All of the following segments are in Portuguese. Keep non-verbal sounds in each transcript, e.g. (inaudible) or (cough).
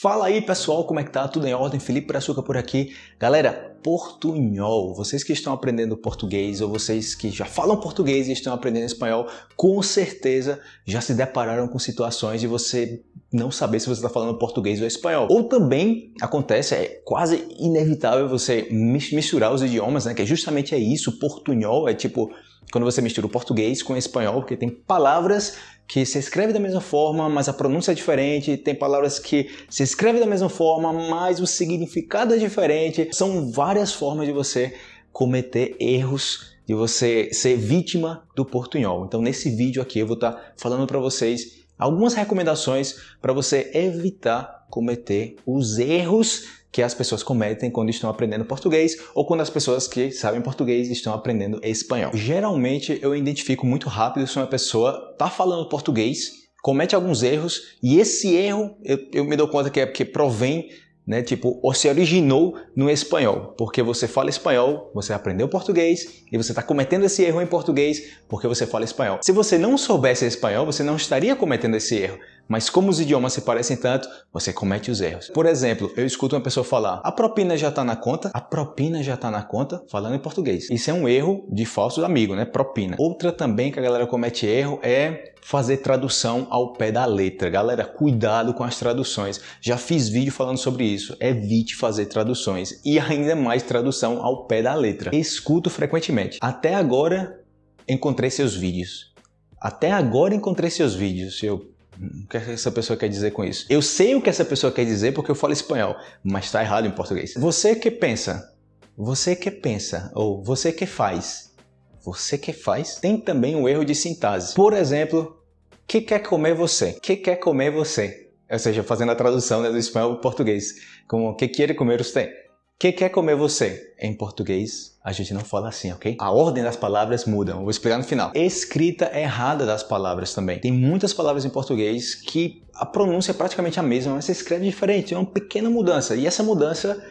Fala aí pessoal, como é que tá? Tudo em ordem? Felipe Brazuca por aqui. Galera, portunhol, vocês que estão aprendendo português ou vocês que já falam português e estão aprendendo espanhol, com certeza já se depararam com situações de você não saber se você está falando português ou espanhol. Ou também acontece, é quase inevitável você misturar os idiomas, né? Que justamente é isso, portunhol é tipo quando você mistura o português com o espanhol, porque tem palavras que se escreve da mesma forma, mas a pronúncia é diferente, tem palavras que se escreve da mesma forma, mas o significado é diferente. São várias formas de você cometer erros, de você ser vítima do portunhol. Então nesse vídeo aqui eu vou estar falando para vocês algumas recomendações para você evitar cometer os erros que as pessoas cometem quando estão aprendendo português ou quando as pessoas que sabem português estão aprendendo espanhol. Geralmente eu identifico muito rápido se uma pessoa está falando português, comete alguns erros e esse erro eu, eu me dou conta que é porque provém né? Tipo, ou se originou no espanhol, porque você fala espanhol, você aprendeu português e você está cometendo esse erro em português porque você fala espanhol. Se você não soubesse espanhol, você não estaria cometendo esse erro. Mas como os idiomas se parecem tanto, você comete os erros. Por exemplo, eu escuto uma pessoa falar, a propina já está na conta? A propina já está na conta? Falando em português. Isso é um erro de falso amigo, né? Propina. Outra também que a galera comete erro é fazer tradução ao pé da letra. Galera, cuidado com as traduções. Já fiz vídeo falando sobre isso. Evite fazer traduções e ainda mais tradução ao pé da letra. Escuto frequentemente. Até agora encontrei seus vídeos. Até agora encontrei seus vídeos. Eu o que essa pessoa quer dizer com isso? Eu sei o que essa pessoa quer dizer porque eu falo espanhol, mas está errado em português. Você que pensa, você que pensa, ou você que faz, você que faz, tem também o um erro de sintase. Por exemplo, que quer comer você? Que quer comer você? Ou seja, fazendo a tradução né, do espanhol para português. Como que quer comer você? Que quer comer você? Em português, a gente não fala assim, ok? A ordem das palavras muda, vou explicar no final. Escrita errada das palavras também. Tem muitas palavras em português que a pronúncia é praticamente a mesma, mas se escreve diferente, é uma pequena mudança. E essa mudança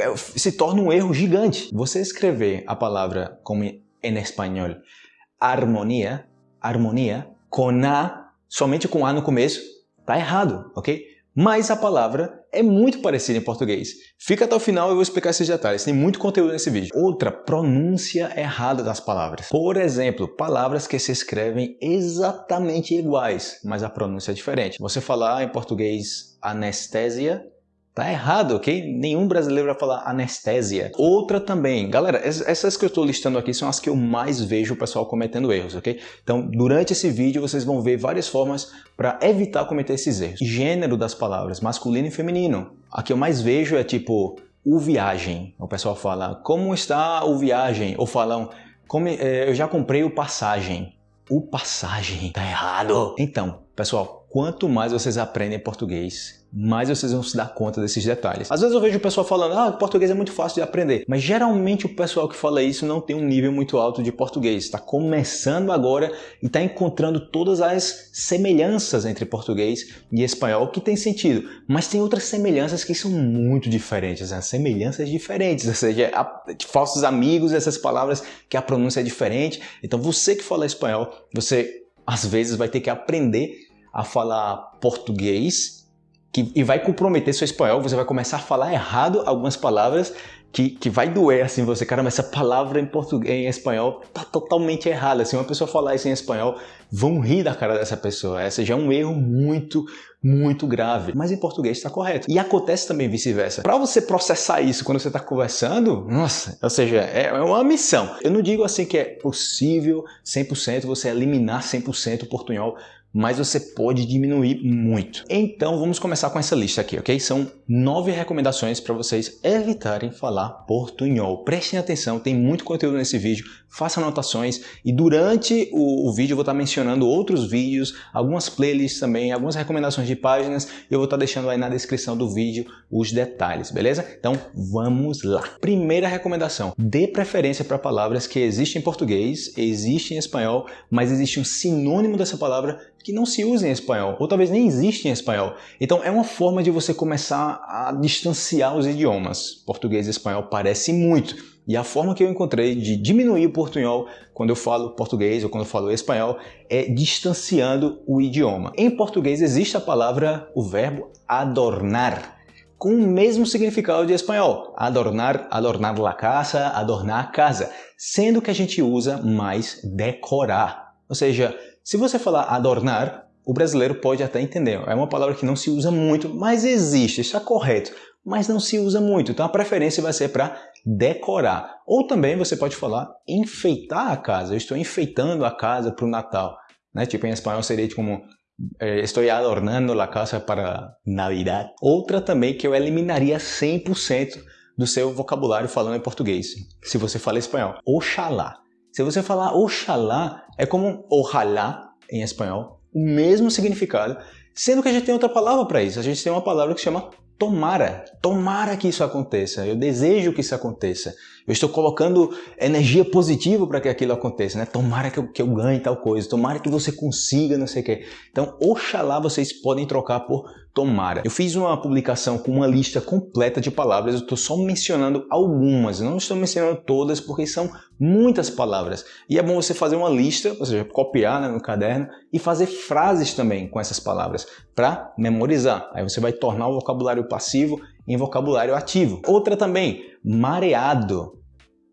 é, se torna um erro gigante. Você escrever a palavra como em espanhol, harmonia, harmonia, com A, somente com A no começo, tá errado, ok? Mas a palavra é muito parecida em português. Fica até o final e eu vou explicar esses detalhes. Tem muito conteúdo nesse vídeo. Outra, pronúncia errada das palavras. Por exemplo, palavras que se escrevem exatamente iguais, mas a pronúncia é diferente. Você falar em português anestesia Tá errado, ok? Nenhum brasileiro vai falar anestésia. Outra também. Galera, essas que eu estou listando aqui são as que eu mais vejo o pessoal cometendo erros, ok? Então, durante esse vídeo, vocês vão ver várias formas para evitar cometer esses erros. Gênero das palavras, masculino e feminino. A que eu mais vejo é tipo, o viagem. O pessoal fala, como está o viagem? Ou falam, como, é, eu já comprei o passagem. O passagem. Tá errado. Então, pessoal, quanto mais vocês aprendem português, mais vocês vão se dar conta desses detalhes. Às vezes eu vejo o pessoal falando, ah, português é muito fácil de aprender, mas geralmente o pessoal que fala isso não tem um nível muito alto de português, está começando agora e está encontrando todas as semelhanças entre português e espanhol que tem sentido, mas tem outras semelhanças que são muito diferentes, né? semelhanças diferentes, ou seja, falsos amigos, essas palavras que a pronúncia é diferente. Então você que fala espanhol, você às vezes vai ter que aprender a falar português que, e vai comprometer seu espanhol, você vai começar a falar errado algumas palavras que, que vai doer assim você, cara, mas essa palavra em português, em espanhol tá totalmente errada. Se uma pessoa falar isso em espanhol, vão rir da cara dessa pessoa. Essa já é um erro muito, muito grave. Mas em português está correto. E acontece também vice-versa. Para você processar isso quando você está conversando, nossa, ou seja, é, é uma missão. Eu não digo assim que é possível 100% você eliminar 100% o portunhol mas você pode diminuir muito. Então vamos começar com essa lista aqui, ok? São nove recomendações para vocês evitarem falar portunhol. Prestem atenção, tem muito conteúdo nesse vídeo, façam anotações e durante o, o vídeo eu vou estar mencionando outros vídeos, algumas playlists também, algumas recomendações de páginas eu vou estar deixando aí na descrição do vídeo os detalhes, beleza? Então vamos lá. Primeira recomendação, dê preferência para palavras que existem em português, existem em espanhol, mas existe um sinônimo dessa palavra que não se usa em espanhol, ou talvez nem existe em espanhol. Então é uma forma de você começar a distanciar os idiomas. Português e espanhol parece muito. E a forma que eu encontrei de diminuir o portunhol quando eu falo português ou quando eu falo espanhol é distanciando o idioma. Em português existe a palavra, o verbo adornar com o mesmo significado de espanhol. Adornar, adornar la casa, adornar a casa. Sendo que a gente usa mais decorar. Ou seja, se você falar adornar, o brasileiro pode até entender. É uma palavra que não se usa muito, mas existe, está correto. Mas não se usa muito, então a preferência vai ser para decorar. Ou também você pode falar enfeitar a casa. Eu estou enfeitando a casa para o Natal. Né? Tipo, em espanhol seria como eh, estou adornando a casa para Navidad. Outra também que eu eliminaria 100% do seu vocabulário falando em português, se você fala espanhol. Oxalá. Se você falar oxalá, é como ojalá em espanhol, o mesmo significado, sendo que a gente tem outra palavra para isso. A gente tem uma palavra que se chama tomara. Tomara que isso aconteça. Eu desejo que isso aconteça. Eu estou colocando energia positiva para que aquilo aconteça, né? Tomara que eu, que eu ganhe tal coisa, tomara que você consiga, não sei o quê. Então, oxalá vocês podem trocar por tomara. Eu fiz uma publicação com uma lista completa de palavras, eu estou só mencionando algumas, não estou mencionando todas porque são muitas palavras. E é bom você fazer uma lista, ou seja, copiar né, no caderno e fazer frases também com essas palavras para memorizar. Aí você vai tornar o vocabulário passivo em vocabulário ativo. Outra também, mareado.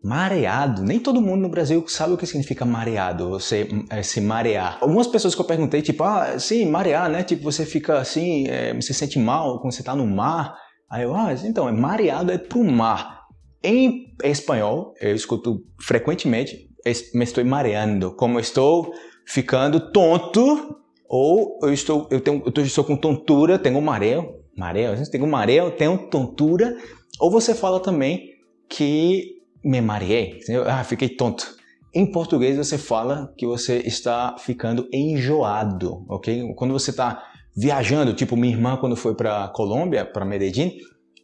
Mareado. Nem todo mundo no Brasil sabe o que significa mareado, você é, se marear. Algumas pessoas que eu perguntei, tipo, ah, sim, marear, né? Tipo, você fica assim, é, você sente mal quando você está no mar. Aí eu, ah, então, é mareado é pro mar. Em espanhol, eu escuto frequentemente, me estou mareando, como estou ficando tonto, ou eu estou, eu tenho, eu estou com tontura, tenho mareo, mareo, gente tem um mareo, tenho tontura, ou você fala também que me mareei, ah, fiquei tonto. Em português você fala que você está ficando enjoado, ok? Quando você está viajando, tipo minha irmã quando foi para Colômbia, para Medellín,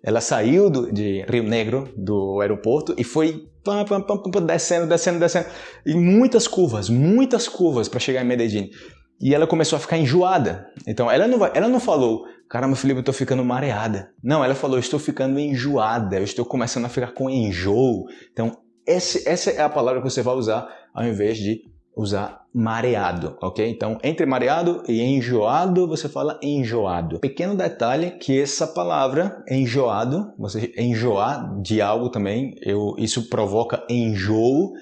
ela saiu do, de Rio Negro, do aeroporto, e foi pam, pam, pam, descendo, descendo, descendo, e muitas curvas, muitas curvas para chegar em Medellín. E ela começou a ficar enjoada. Então ela não, ela não falou, caramba, Felipe, eu tô ficando mareada. Não, ela falou, estou ficando enjoada, eu estou começando a ficar com enjoo. Então, esse, essa é a palavra que você vai usar ao invés de usar mareado, ok? Então, entre mareado e enjoado, você fala enjoado. Pequeno detalhe que essa palavra enjoado, você enjoar de algo também, eu, isso provoca enjoo,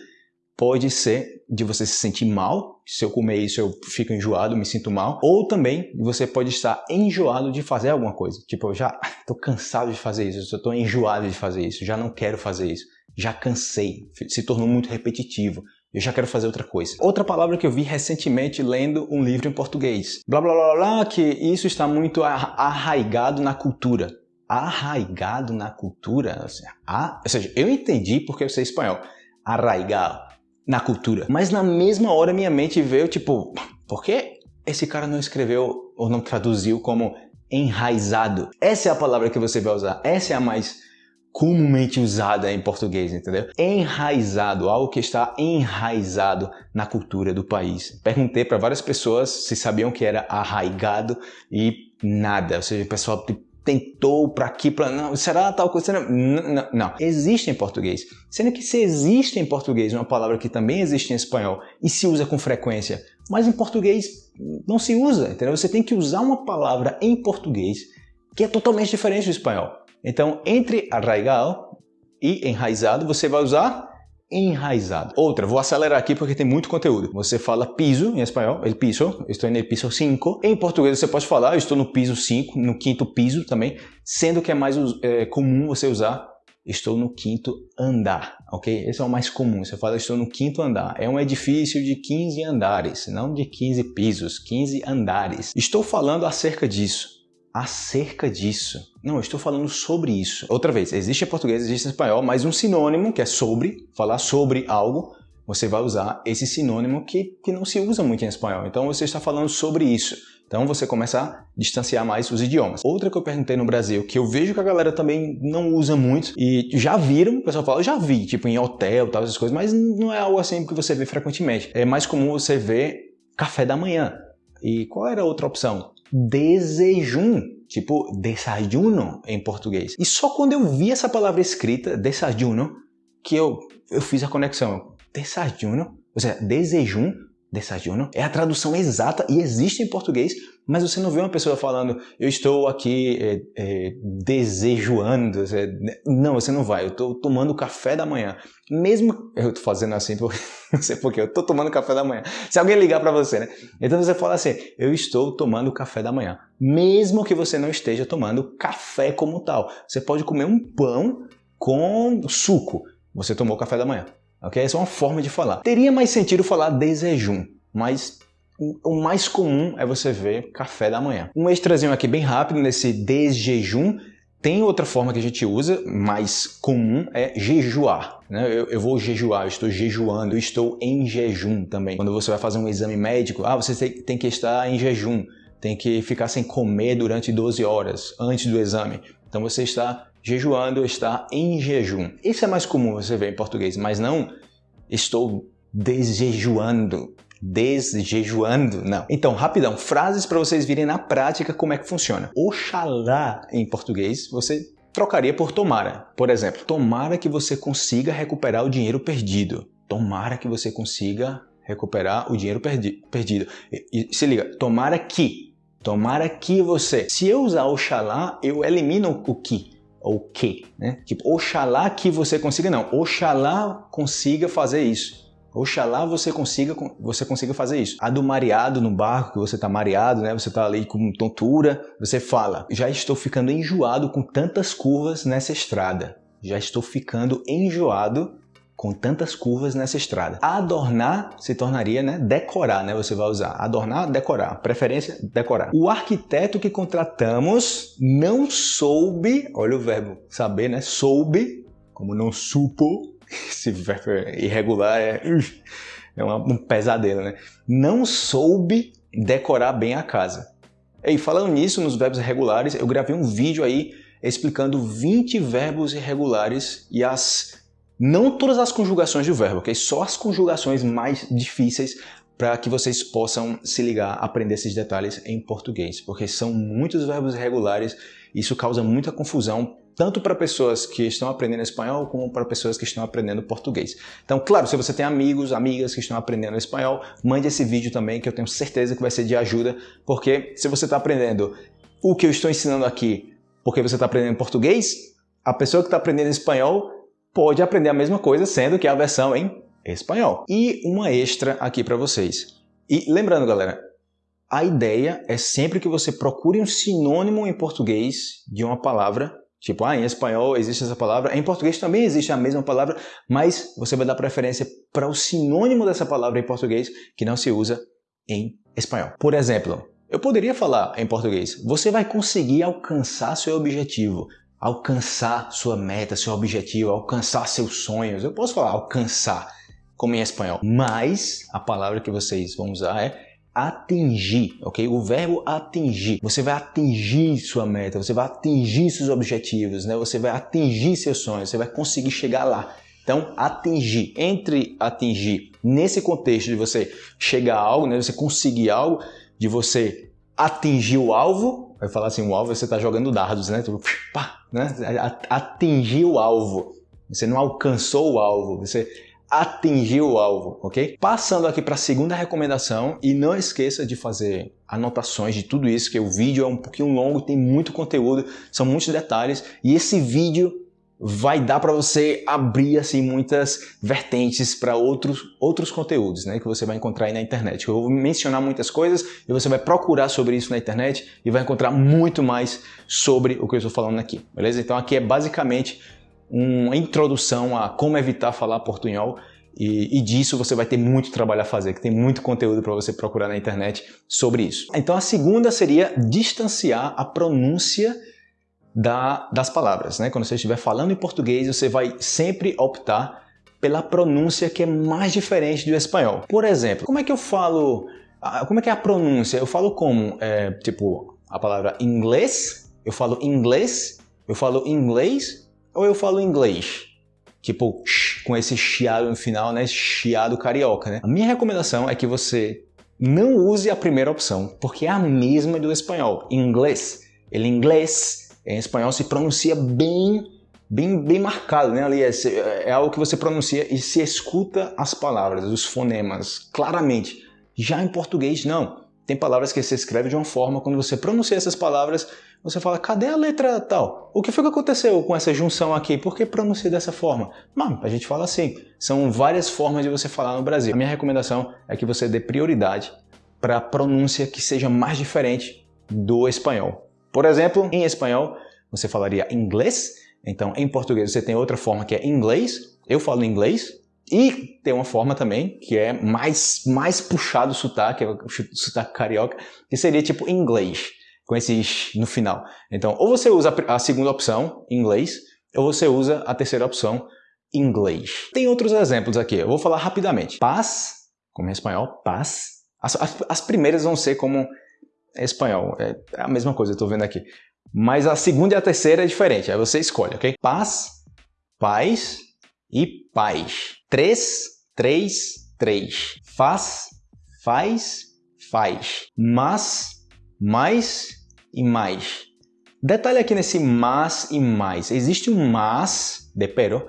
pode ser de você se sentir mal, se eu comer isso eu fico enjoado, me sinto mal, ou também você pode estar enjoado de fazer alguma coisa. Tipo, eu já (laughs) estou cansado de fazer isso, eu estou enjoado de fazer isso, já não quero fazer isso, já cansei, se tornou muito repetitivo. Eu já quero fazer outra coisa. Outra palavra que eu vi recentemente lendo um livro em português. Blá blá blá blá, que isso está muito arraigado na cultura. Arraigado na cultura? Assim, ah, ou seja, eu entendi porque eu sei espanhol. Arraigado na cultura. Mas na mesma hora minha mente veio tipo, por que esse cara não escreveu ou não traduziu como enraizado? Essa é a palavra que você vai usar. Essa é a mais comumente usada em português, entendeu? Enraizado, algo que está enraizado na cultura do país. Perguntei para várias pessoas se sabiam que era arraigado e nada, ou seja, o pessoal tentou para aqui, para não, será tal coisa? Será? Não, não, não, existe em português. Sendo que se existe em português uma palavra que também existe em espanhol e se usa com frequência, mas em português não se usa, entendeu? Você tem que usar uma palavra em português que é totalmente diferente do espanhol. Então, entre arraigal e enraizado, você vai usar enraizado. Outra, vou acelerar aqui porque tem muito conteúdo. Você fala piso em espanhol, el piso, estou no piso 5. Em português você pode falar, eu estou no piso 5, no quinto piso também, sendo que é mais é, comum você usar estou no quinto andar, ok? Esse é o mais comum, você fala estou no quinto andar. É um edifício de 15 andares, não de 15 pisos, 15 andares. Estou falando acerca disso acerca disso. Não, eu estou falando sobre isso. Outra vez, existe em português, existe em espanhol, mas um sinônimo que é sobre, falar sobre algo, você vai usar esse sinônimo que, que não se usa muito em espanhol. Então você está falando sobre isso. Então você começa a distanciar mais os idiomas. Outra que eu perguntei no Brasil, que eu vejo que a galera também não usa muito, e já viram, o pessoal fala, já vi, tipo em hotel, tal, essas coisas, mas não é algo assim que você vê frequentemente. É mais comum você ver café da manhã. E qual era a outra opção? Desejum, tipo desayuno em português. E só quando eu vi essa palavra escrita, desayuno, que eu, eu fiz a conexão. Desayuno, ou seja, desejum, desayuno, é a tradução exata e existe em português, mas você não vê uma pessoa falando, eu estou aqui é, é, desejoando. Não, você não vai, eu estou tomando café da manhã. Mesmo, eu estou fazendo assim, porque, não (laughs) sei porquê, eu estou tomando café da manhã. Se alguém ligar para você, né? Então você fala assim, eu estou tomando café da manhã. Mesmo que você não esteja tomando café como tal. Você pode comer um pão com suco. Você tomou café da manhã. Ok? Essa é uma forma de falar. Teria mais sentido falar desejum, mas o mais comum é você ver café da manhã. Um extrazinho aqui bem rápido nesse desjejum. Tem outra forma que a gente usa, mais comum, é jejuar. Né? Eu, eu, vou jejuar, eu estou jejuando, eu estou em jejum também. Quando você vai fazer um exame médico, ah, você tem, que estar em jejum, tem que ficar sem comer durante 12 horas antes do exame. Então você está jejuando, está em jejum. Isso é mais comum você ver em português, mas não estou desjejuando desjejuando, não. Então, rapidão, frases para vocês virem na prática como é que funciona. Oxalá, em português, você trocaria por tomara. Por exemplo, tomara que você consiga recuperar o dinheiro perdido. Tomara que você consiga recuperar o dinheiro perdi perdido. E, e, se liga, tomara que. Tomara que você. Se eu usar oxalá, eu elimino o que ou que, né? Tipo, oxalá que você consiga, não. Oxalá consiga fazer isso. Oxalá você consiga, você consiga fazer isso. A do mareado no barco, que você está mareado, né? Você está ali com tontura, você fala, já estou ficando enjoado com tantas curvas nessa estrada. Já estou ficando enjoado com tantas curvas nessa estrada. Adornar se tornaria, né, decorar, né, você vai usar. Adornar, decorar. Preferência, decorar. O arquiteto que contratamos não soube, olha o verbo saber, né, soube, como não supo, (laughs) esse verbo irregular é, é um pesadelo, né? Não soube decorar bem a casa. E falando nisso, nos verbos irregulares, eu gravei um vídeo aí explicando 20 verbos irregulares e as não todas as conjugações do verbo, ok? Só as conjugações mais difíceis para que vocês possam se ligar, aprender esses detalhes em português, porque são muitos verbos irregulares, isso causa muita confusão tanto para pessoas que estão aprendendo espanhol como para pessoas que estão aprendendo português. Então, claro, se você tem amigos, amigas que estão aprendendo espanhol, mande esse vídeo também que eu tenho certeza que vai ser de ajuda, porque se você está aprendendo o que eu estou ensinando aqui porque você está aprendendo português, a pessoa que está aprendendo espanhol pode aprender a mesma coisa, sendo que é a versão em espanhol. E uma extra aqui para vocês. E lembrando, galera, a ideia é sempre que você procure um sinônimo em português de uma palavra Tipo, ah, em espanhol existe essa palavra, em português também existe a mesma palavra, mas você vai dar preferência para o sinônimo dessa palavra em português que não se usa em espanhol. Por exemplo, eu poderia falar em português, você vai conseguir alcançar seu objetivo, alcançar sua meta, seu objetivo, alcançar seus sonhos. Eu posso falar alcançar, como em espanhol, mas a palavra que vocês vão usar é atingir, ok? O verbo atingir. Você vai atingir sua meta, você vai atingir seus objetivos, né? Você vai atingir seus sonhos, você vai conseguir chegar lá. Então, atingir. Entre atingir nesse contexto de você chegar a algo, né? Você conseguir algo, de você atingir o alvo, vai falar assim, o alvo você está jogando dardos, né? Tipo, pá, né? Atingir o alvo. Você não alcançou o alvo, você atingir o alvo, ok? Passando aqui para a segunda recomendação e não esqueça de fazer anotações de tudo isso, que o vídeo é um pouquinho longo, tem muito conteúdo, são muitos detalhes e esse vídeo vai dar para você abrir assim muitas vertentes para outros outros conteúdos, né, que você vai encontrar aí na internet. Eu vou mencionar muitas coisas e você vai procurar sobre isso na internet e vai encontrar muito mais sobre o que eu estou falando aqui, beleza? Então aqui é basicamente uma introdução a como evitar falar portunhol e, e, disso você vai ter muito trabalho a fazer, que tem muito conteúdo para você procurar na internet sobre isso. Então a segunda seria distanciar a pronúncia da, das palavras. Né? Quando você estiver falando em português, você vai sempre optar pela pronúncia que é mais diferente do espanhol. Por exemplo, como é que eu falo, como é que é a pronúncia? Eu falo como? É, tipo, a palavra inglês, eu falo inglês, eu falo inglês ou eu falo inglês, tipo com esse chiado no final, né? Chiado carioca, né? A minha recomendação é que você não use a primeira opção, porque é a mesma do espanhol. Inglês. Ele inglês, em espanhol, se pronuncia bem, bem, bem marcado, né? Ali é, é algo que você pronuncia e se escuta as palavras, os fonemas, claramente. Já em português, não. Tem palavras que você escreve de uma forma, quando você pronuncia essas palavras, você fala, cadê a letra tal? O que foi que aconteceu com essa junção aqui? Por que pronunciei dessa forma? Mano, a gente fala assim. São várias formas de você falar no Brasil. A minha recomendação é que você dê prioridade para a pronúncia que seja mais diferente do espanhol. Por exemplo, em espanhol, você falaria inglês. Então, em português, você tem outra forma que é inglês. Eu falo inglês. E tem uma forma também que é mais, mais puxado o sotaque, é o sotaque carioca, que seria tipo inglês com esses no final. Então, ou você usa a segunda opção, inglês, ou você usa a terceira opção, inglês. Tem outros exemplos aqui, eu vou falar rapidamente. Paz, como é espanhol, paz. As, as, as primeiras vão ser como espanhol, é, é a mesma coisa, eu estou vendo aqui. Mas a segunda e a terceira é diferente, aí você escolhe, ok? Paz, paz e paz. Três, três, três. Faz, faz, faz. Mas, mais, e mais. Detalhe aqui nesse mas e mais. Existe um mas de pero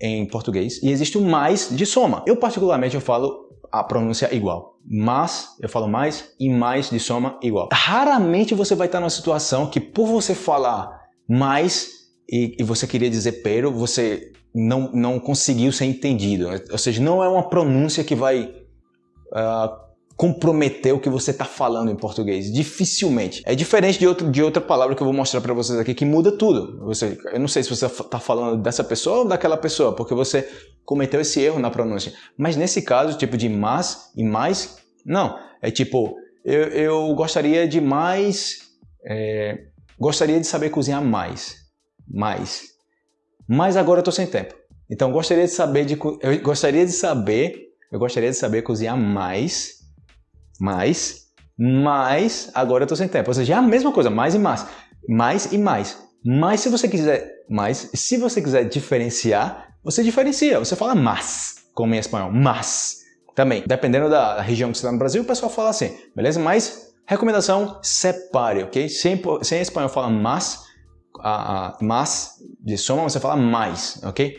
em português e existe um mais de soma. Eu particularmente eu falo a pronúncia igual. Mas, eu falo mais e mais de soma igual. Raramente você vai estar numa situação que por você falar mais e, e você queria dizer pero, você não, não conseguiu ser entendido. Ou seja, não é uma pronúncia que vai uh, comprometer o que você está falando em português. Dificilmente. É diferente de, outro, de outra palavra que eu vou mostrar para vocês aqui que muda tudo. Você, eu não sei se você está falando dessa pessoa ou daquela pessoa, porque você cometeu esse erro na pronúncia. Mas nesse caso, tipo de mas e mais, não. É tipo, eu, eu gostaria de mais... É, gostaria de saber cozinhar mais. Mais. Mas agora eu estou sem tempo. Então gostaria de saber de eu gostaria de saber eu gostaria de saber cozinhar mais mais, mais, agora eu estou sem tempo. Ou seja, é a mesma coisa, mais e mais. Mais e mais. Mas se você quiser mais, se você quiser diferenciar, você diferencia. Você fala mas, como em espanhol, mas. Também, dependendo da região que você está no Brasil, o pessoal fala assim, beleza? Mas, recomendação, separe, ok? Sem, sem espanhol fala mas, a, a, mas de soma, você fala mais, ok?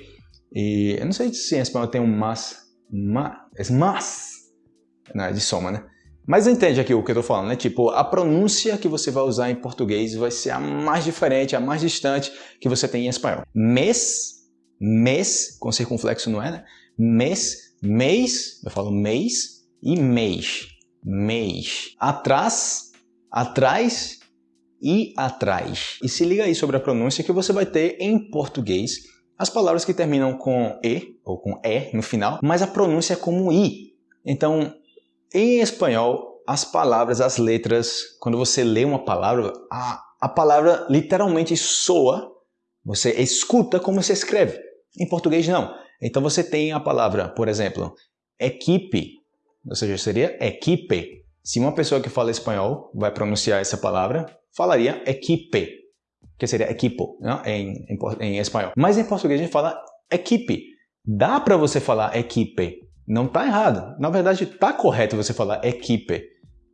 E eu não sei se em espanhol tem um mas, mas, é mas, não, é de soma, né? Mas entende aqui o que eu estou falando, né? Tipo, a pronúncia que você vai usar em português vai ser a mais diferente, a mais distante que você tem em espanhol. Mês, mês, com circunflexo não é, né? Mês, mês, eu falo mês e mês, mês. Atrás, atrás e atrás. E se liga aí sobre a pronúncia que você vai ter em português as palavras que terminam com E ou com E no final, mas a pronúncia é como I. Então, em espanhol, as palavras, as letras, quando você lê uma palavra, a, a palavra literalmente soa, você escuta como se escreve. Em português, não. Então você tem a palavra, por exemplo, equipe, ou seja, seria equipe. Se uma pessoa que fala espanhol vai pronunciar essa palavra, falaria equipe, que seria equipo né? em, em, em espanhol. Mas em português a gente fala equipe. Dá para você falar equipe, não está errado. Na verdade, está correto você falar equipe.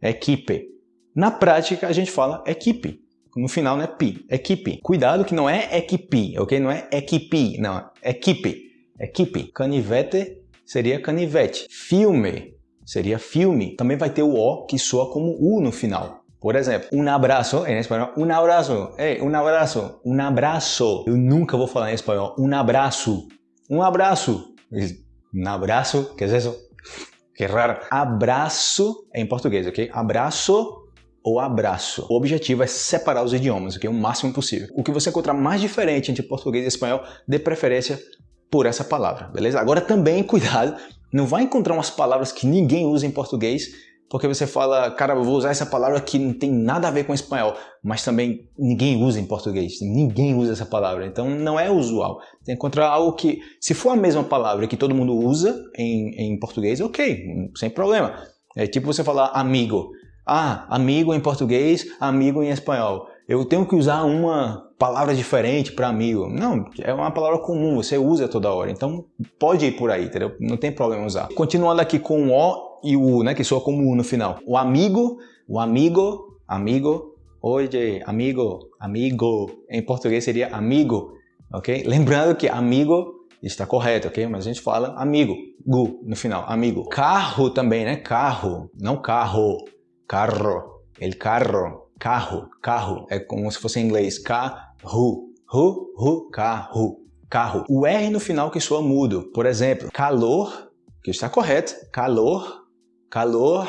Equipe. Na prática, a gente fala equipe. No final, né? Pi. Equipe. Cuidado que não é equipe, ok? Não é equipe, não. Equipe. Equipe. Canivete seria canivete. Filme seria filme. Também vai ter o O que soa como U no final. Por exemplo, um abraço, em espanhol, um abraço, é, um abraço, um abraço. Eu nunca vou falar em espanhol, um abraço, um abraço. Um abraço, que é isso? Que raro. Abraço é em português, ok? Abraço ou abraço. O objetivo é separar os idiomas, ok? O máximo possível. O que você encontrar mais diferente entre português e espanhol, dê preferência por essa palavra, beleza? Agora também, cuidado, não vai encontrar umas palavras que ninguém usa em português porque você fala, cara, eu vou usar essa palavra que não tem nada a ver com espanhol, mas também ninguém usa em português, ninguém usa essa palavra, então não é usual. Tem que encontrar algo que, se for a mesma palavra que todo mundo usa em, em português, ok, sem problema. É tipo você falar amigo. Ah, amigo em português, amigo em espanhol. Eu tenho que usar uma palavra diferente para amigo. Não, é uma palavra comum, você usa toda hora. Então pode ir por aí, entendeu? Não tem problema usar. Continuando aqui com o O e o U, né, que soa como U no final. O amigo, o amigo, amigo, oye, amigo, amigo. Em português seria amigo, ok? Lembrando que amigo está correto, ok? Mas a gente fala amigo, gu no final, amigo. Carro também, né? Carro, não carro, carro, el carro, carro, carro. É como se fosse em inglês, carro, ru, ru, carro, carro. O R no final que soa mudo. Por exemplo, calor, que está correto, calor, calor,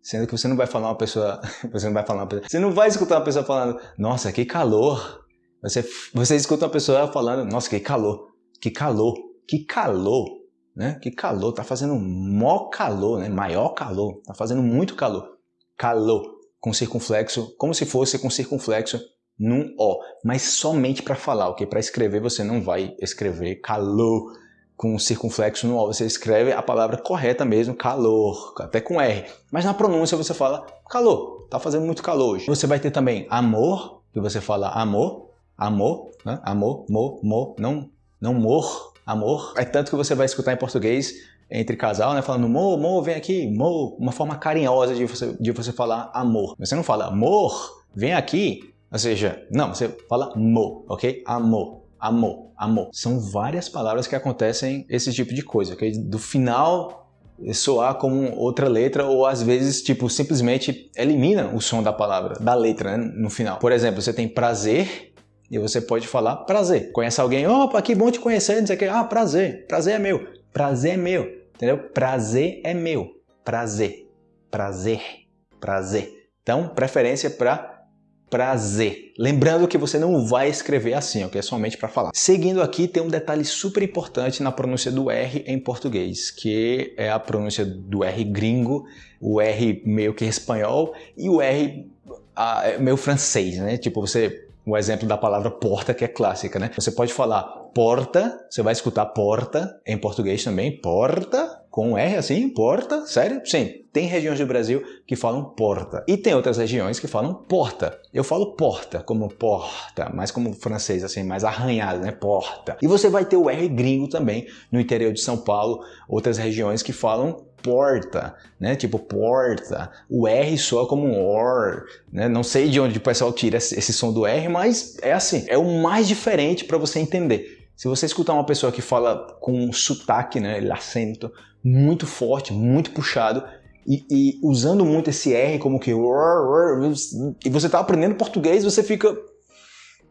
sendo que você não vai falar uma pessoa, (laughs) você não vai falar uma pessoa, você não vai escutar uma pessoa falando, nossa, que calor. Você, você escuta uma pessoa falando, nossa, que calor. Que calor, que calor, né? Que calor, tá fazendo mó calor, né? Maior calor, tá fazendo muito calor. Calor, com circunflexo, como se fosse com circunflexo num O, mas somente para falar, ok? Para escrever você não vai escrever calor com circunflexo no O, você escreve a palavra correta mesmo, calor, até com R. Mas na pronúncia você fala calor, tá fazendo muito calor hoje. Você vai ter também amor, que você fala amor, amor, né? amor, mo, mo, não não mor, amor. É tanto que você vai escutar em português entre casal, né, falando mo, mo, vem aqui, mo, uma forma carinhosa de você, de você falar amor. Você não fala amor, vem aqui, ou seja, não, você fala mo, ok? Amor, amor, amor. São várias palavras que acontecem esse tipo de coisa, ok? Do final soar como outra letra ou às vezes tipo simplesmente elimina o som da palavra, da letra né, no final. Por exemplo, você tem prazer e você pode falar prazer. Conhece alguém, opa, que bom te conhecer, não sei o que. Ah, prazer, prazer é meu. Prazer é meu, entendeu? Prazer é meu. Prazer, prazer, prazer. Então, preferência para prazer. Lembrando que você não vai escrever assim, ok? É somente para falar. Seguindo aqui, tem um detalhe super importante na pronúncia do R em português, que é a pronúncia do R gringo, o R meio que espanhol e o R ah, meio francês, né? Tipo, você o exemplo da palavra porta, que é clássica, né? Você pode falar porta, você vai escutar porta em português também, porta, com R assim, porta, sério? Sim, tem regiões do Brasil que falam porta e tem outras regiões que falam porta. Eu falo porta como porta, mas como francês assim, mais arranhado, né? Porta. E você vai ter o R gringo também no interior de São Paulo, outras regiões que falam porta, né? Tipo porta. O R soa como um OR, né? Não sei de onde o pessoal tira esse som do R, mas é assim. É o mais diferente para você entender. Se você escutar uma pessoa que fala com um sotaque, né, acento muito forte, muito puxado, e, e, usando muito esse R como que... E você está aprendendo português, você fica...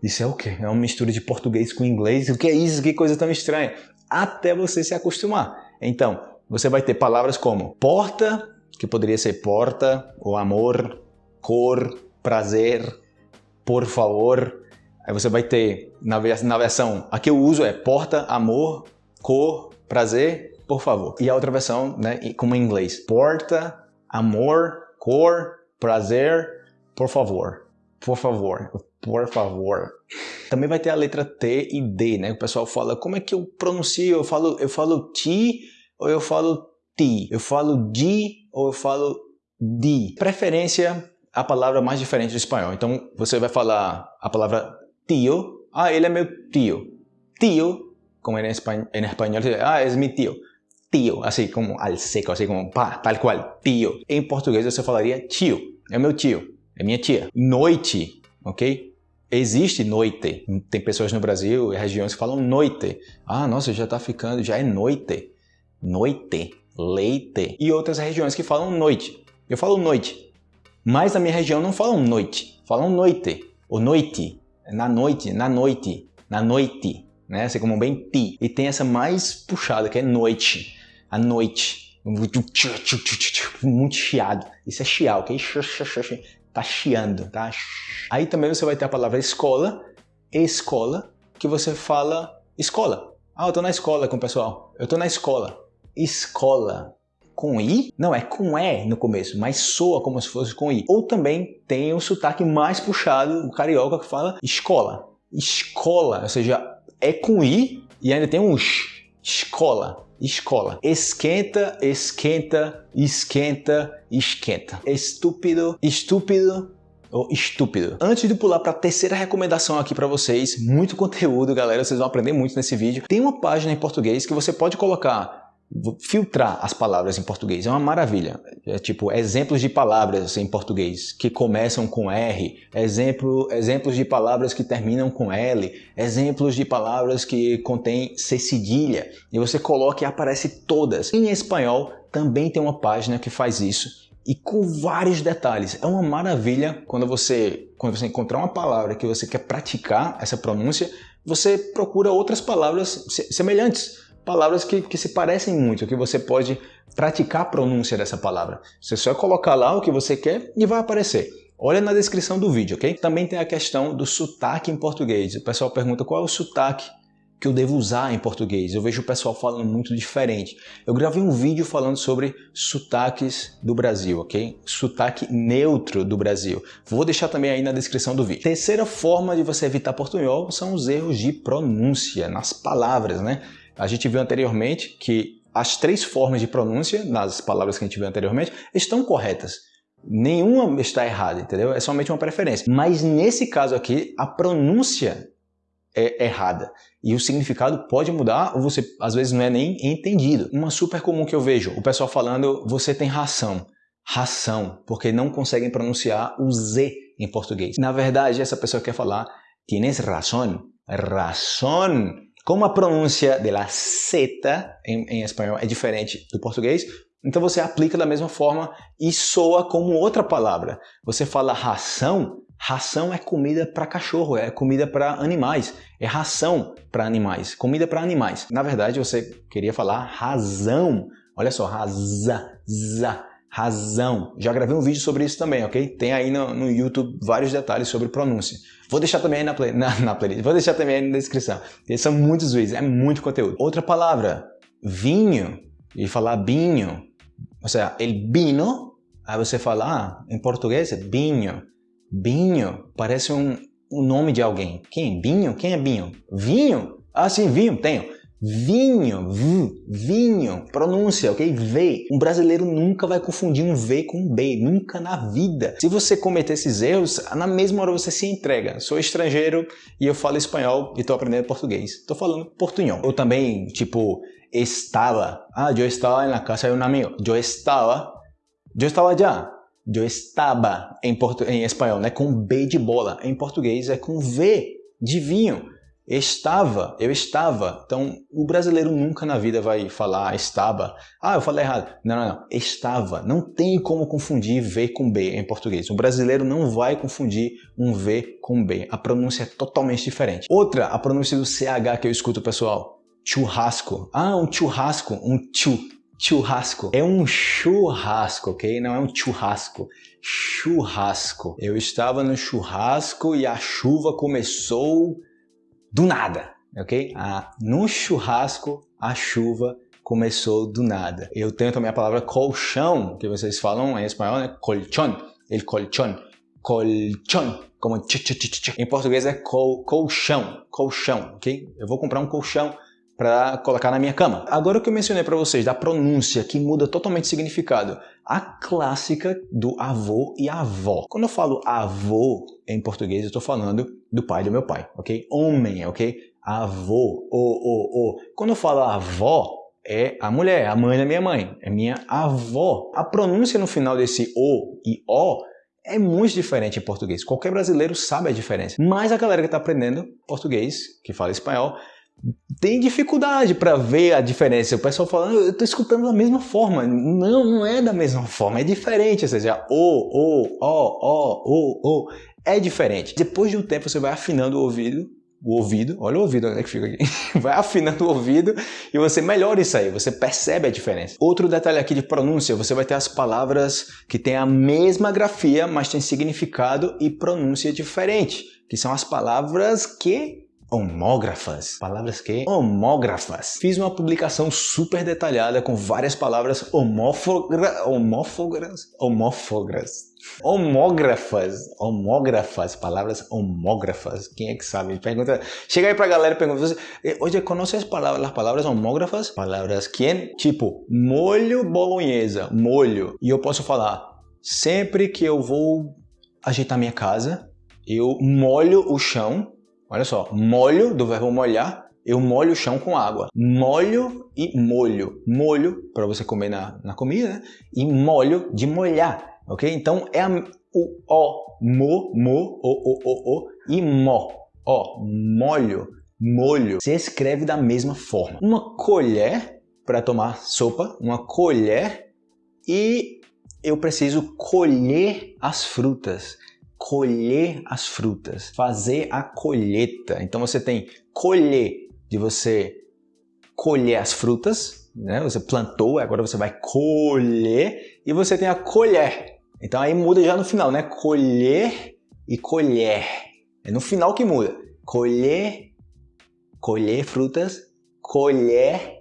Isso é o quê? É uma mistura de português com inglês? O que é isso? Que coisa tão estranha. Até você se acostumar. Então, você vai ter palavras como porta, que poderia ser porta, ou amor, cor, prazer, por favor. Aí você vai ter, na, versão, a que eu uso é porta, amor, cor, prazer, por favor. E a outra versão, né, como em inglês, porta, amor, cor, prazer, por favor. Por favor, por favor. Também vai ter a letra T e D, né? O pessoal fala, como é que eu pronuncio? Eu falo, eu falo ti ou eu falo ti? Eu falo di ou eu falo di? Preferência, a palavra mais diferente do espanhol. Então, você vai falar a palavra tio. Ah, ele é meu tio. Tio, como espanhol, em espanhol ah, é meu tio. Tio, assim como al seco, assim como pá, tal qual, tio. Em português você falaria tio. É meu tio, é minha tia. Noite, ok? Existe noite. Tem pessoas no Brasil e regiões que falam noite. Ah, nossa, já tá ficando, já é noite noite, leite, e outras regiões que falam noite. Eu falo noite, mas na minha região não falam noite, falam noite, ou noite, na noite, na noite, na noite, né? Assim como bem ti. E tem essa mais puxada, que é noite, a noite. Muito chiado. Isso é chiar, ok? Tá chiando, tá? Aí também você vai ter a palavra escola, escola, que você fala escola. Ah, eu tô na escola com o pessoal. Eu tô na escola escola com I, não é com E no começo, mas soa como se fosse com I. Ou também tem o sotaque mais puxado, o carioca que fala escola. Escola, ou seja, é com I e ainda tem um X. Escola, escola. Esquenta, esquenta, esquenta, esquenta. Estúpido, estúpido, ou estúpido. Antes de pular para a terceira recomendação aqui para vocês, muito (laughs) conteúdo, galera, vocês vão aprender muito nesse vídeo. Tem uma página em português que você pode colocar filtrar as palavras em português. É uma maravilha. É tipo exemplos de palavras em português que começam com R, exemplo, exemplos de palavras que terminam com L, exemplos de palavras que contêm C cedilha. E você coloca e aparece todas. Em espanhol também tem uma página que faz isso e com vários detalhes. É uma maravilha quando você, quando você encontrar uma palavra que você quer praticar essa pronúncia, você procura outras palavras semelhantes, palavras que, que se parecem muito, que você pode praticar a pronúncia dessa palavra. Você só colocar lá o que você quer e vai aparecer. Olha na descrição do vídeo, ok? Também tem a questão do sotaque em português. O pessoal pergunta qual é o sotaque que eu devo usar em português. Eu vejo o pessoal falando muito diferente. Eu gravei um vídeo falando sobre sotaques do Brasil, ok? Sotaque neutro do Brasil. Vou deixar também aí na descrição do vídeo. Terceira forma de você evitar portunhol são os erros de pronúncia nas palavras, né? A gente viu anteriormente que as três formas de pronúncia nas palavras que a gente viu anteriormente estão corretas. Nenhuma está errada, entendeu? É somente uma preferência. Mas nesse caso aqui, a pronúncia é errada. E o significado pode mudar ou você às vezes não é nem entendido. Uma super comum que eu vejo, o pessoal falando você tem ração. Ração, porque não conseguem pronunciar o Z em português. Na verdade, essa pessoa quer falar tienes razón. Razón. Como a pronúncia de la Z em, em espanhol é diferente do português, então você aplica da mesma forma e soa como outra palavra. Você fala ração, Ração é comida para cachorro, é comida para animais, é ração para animais, comida para animais. Na verdade, você queria falar razão. Olha só, raza, za, razão. Já gravei um vídeo sobre isso também, ok? Tem aí no, no YouTube vários detalhes sobre pronúncia. Vou deixar também aí na, play, (laughs) na, na playlist, vou deixar também aí na descrição. São muitos vídeos, é muito conteúdo. Outra palavra, vinho, e falar binho. Ou seja, el vino, aí você fala, ah, em português é. Binho parece um, um nome de alguém. Quem? Binho? Quem é Binho? Vinho? Ah, sim, vinho, tenho. Vinho, v, vinho, pronúncia, ok? V. Um brasileiro nunca vai confundir um V com um B, nunca na vida. Se você cometer esses erros, na mesma hora você se entrega. Sou estrangeiro e eu falo espanhol e estou aprendendo português. Estou falando portunhol. Ou também, tipo, estava. Ah, eu estava na casa de um amigo. Eu estava. Eu estava já eu estava em, portu... em espanhol, né? Com B de bola. Em português é com V de vinho. Estava, eu estava. Então, o brasileiro nunca na vida vai falar estava. Ah, eu falei errado. Não, não, não. Estava. Não tem como confundir V com B em português. O brasileiro não vai confundir um V com B. A pronúncia é totalmente diferente. Outra, a pronúncia do CH que eu escuto, pessoal. Churrasco. Ah, um churrasco. Um chu churrasco. É um churrasco, ok? Não é um churrasco. Churrasco. Eu estava no churrasco e a chuva começou do nada, ok? Ah, no churrasco, a chuva começou do nada. Eu tenho também a palavra colchão, que vocês falam em espanhol, né? Colchón. El colchón. Colchón. Como tch, tch, tch. Em português é col, colchão. Colchão, ok? Eu vou comprar um colchão para colocar na minha cama. Agora o que eu mencionei para vocês da pronúncia que muda totalmente o significado, a clássica do avô e avó. Quando eu falo avô em português, eu estou falando do pai do meu pai, ok? Homem, ok? Avô, o, o, o. Quando eu falo avó, é a mulher, a mãe da minha mãe, é minha avó. A pronúncia no final desse o e o é muito diferente em português. Qualquer brasileiro sabe a diferença. Mas a galera que está aprendendo português, que fala espanhol, tem dificuldade para ver a diferença. O pessoal falando, eu estou escutando da mesma forma. Não, não é da mesma forma, é diferente. Ou seja, o, o, o, o, o, o, é diferente. Depois de um tempo você vai afinando o ouvido, o ouvido, olha o ouvido onde é que fica aqui, (laughs) vai afinando o ouvido e você melhora isso aí, você percebe a diferença. Outro detalhe aqui de pronúncia, você vai ter as palavras que têm a mesma grafia, mas têm significado e pronúncia diferente, que são as palavras que homógrafas. Palavras que? Homógrafas. Fiz uma publicação super detalhada com várias palavras homófogra, homófogras, homófogras. Homógrafas, homógrafas, palavras homógrafas. Quem é que sabe? Pergunta. Chega aí pra galera e pergunta: Oye, conhece as palavras, as palavras homógrafas? Palavras quem? Tipo, molho bolonhesa, molho. E eu posso falar: sempre que eu vou ajeitar minha casa, eu molho o chão, olha só, molho do verbo molhar, eu molho o chão com água. Molho e molho. Molho para você comer na, na comida, né? E molho de molhar, ok? Então é a, o o, mo, mo, o, o, o, o e mo. Ó, molho, molho. Se escreve da mesma forma. Uma colher para tomar sopa, uma colher e eu preciso colher as frutas colher as frutas, fazer a colheita. Então você tem colher de você colher as frutas, né? Você plantou, agora você vai colher e você tem a colher. Então aí muda já no final, né? Colher e colher. É no final que muda. Colher, colher frutas, colher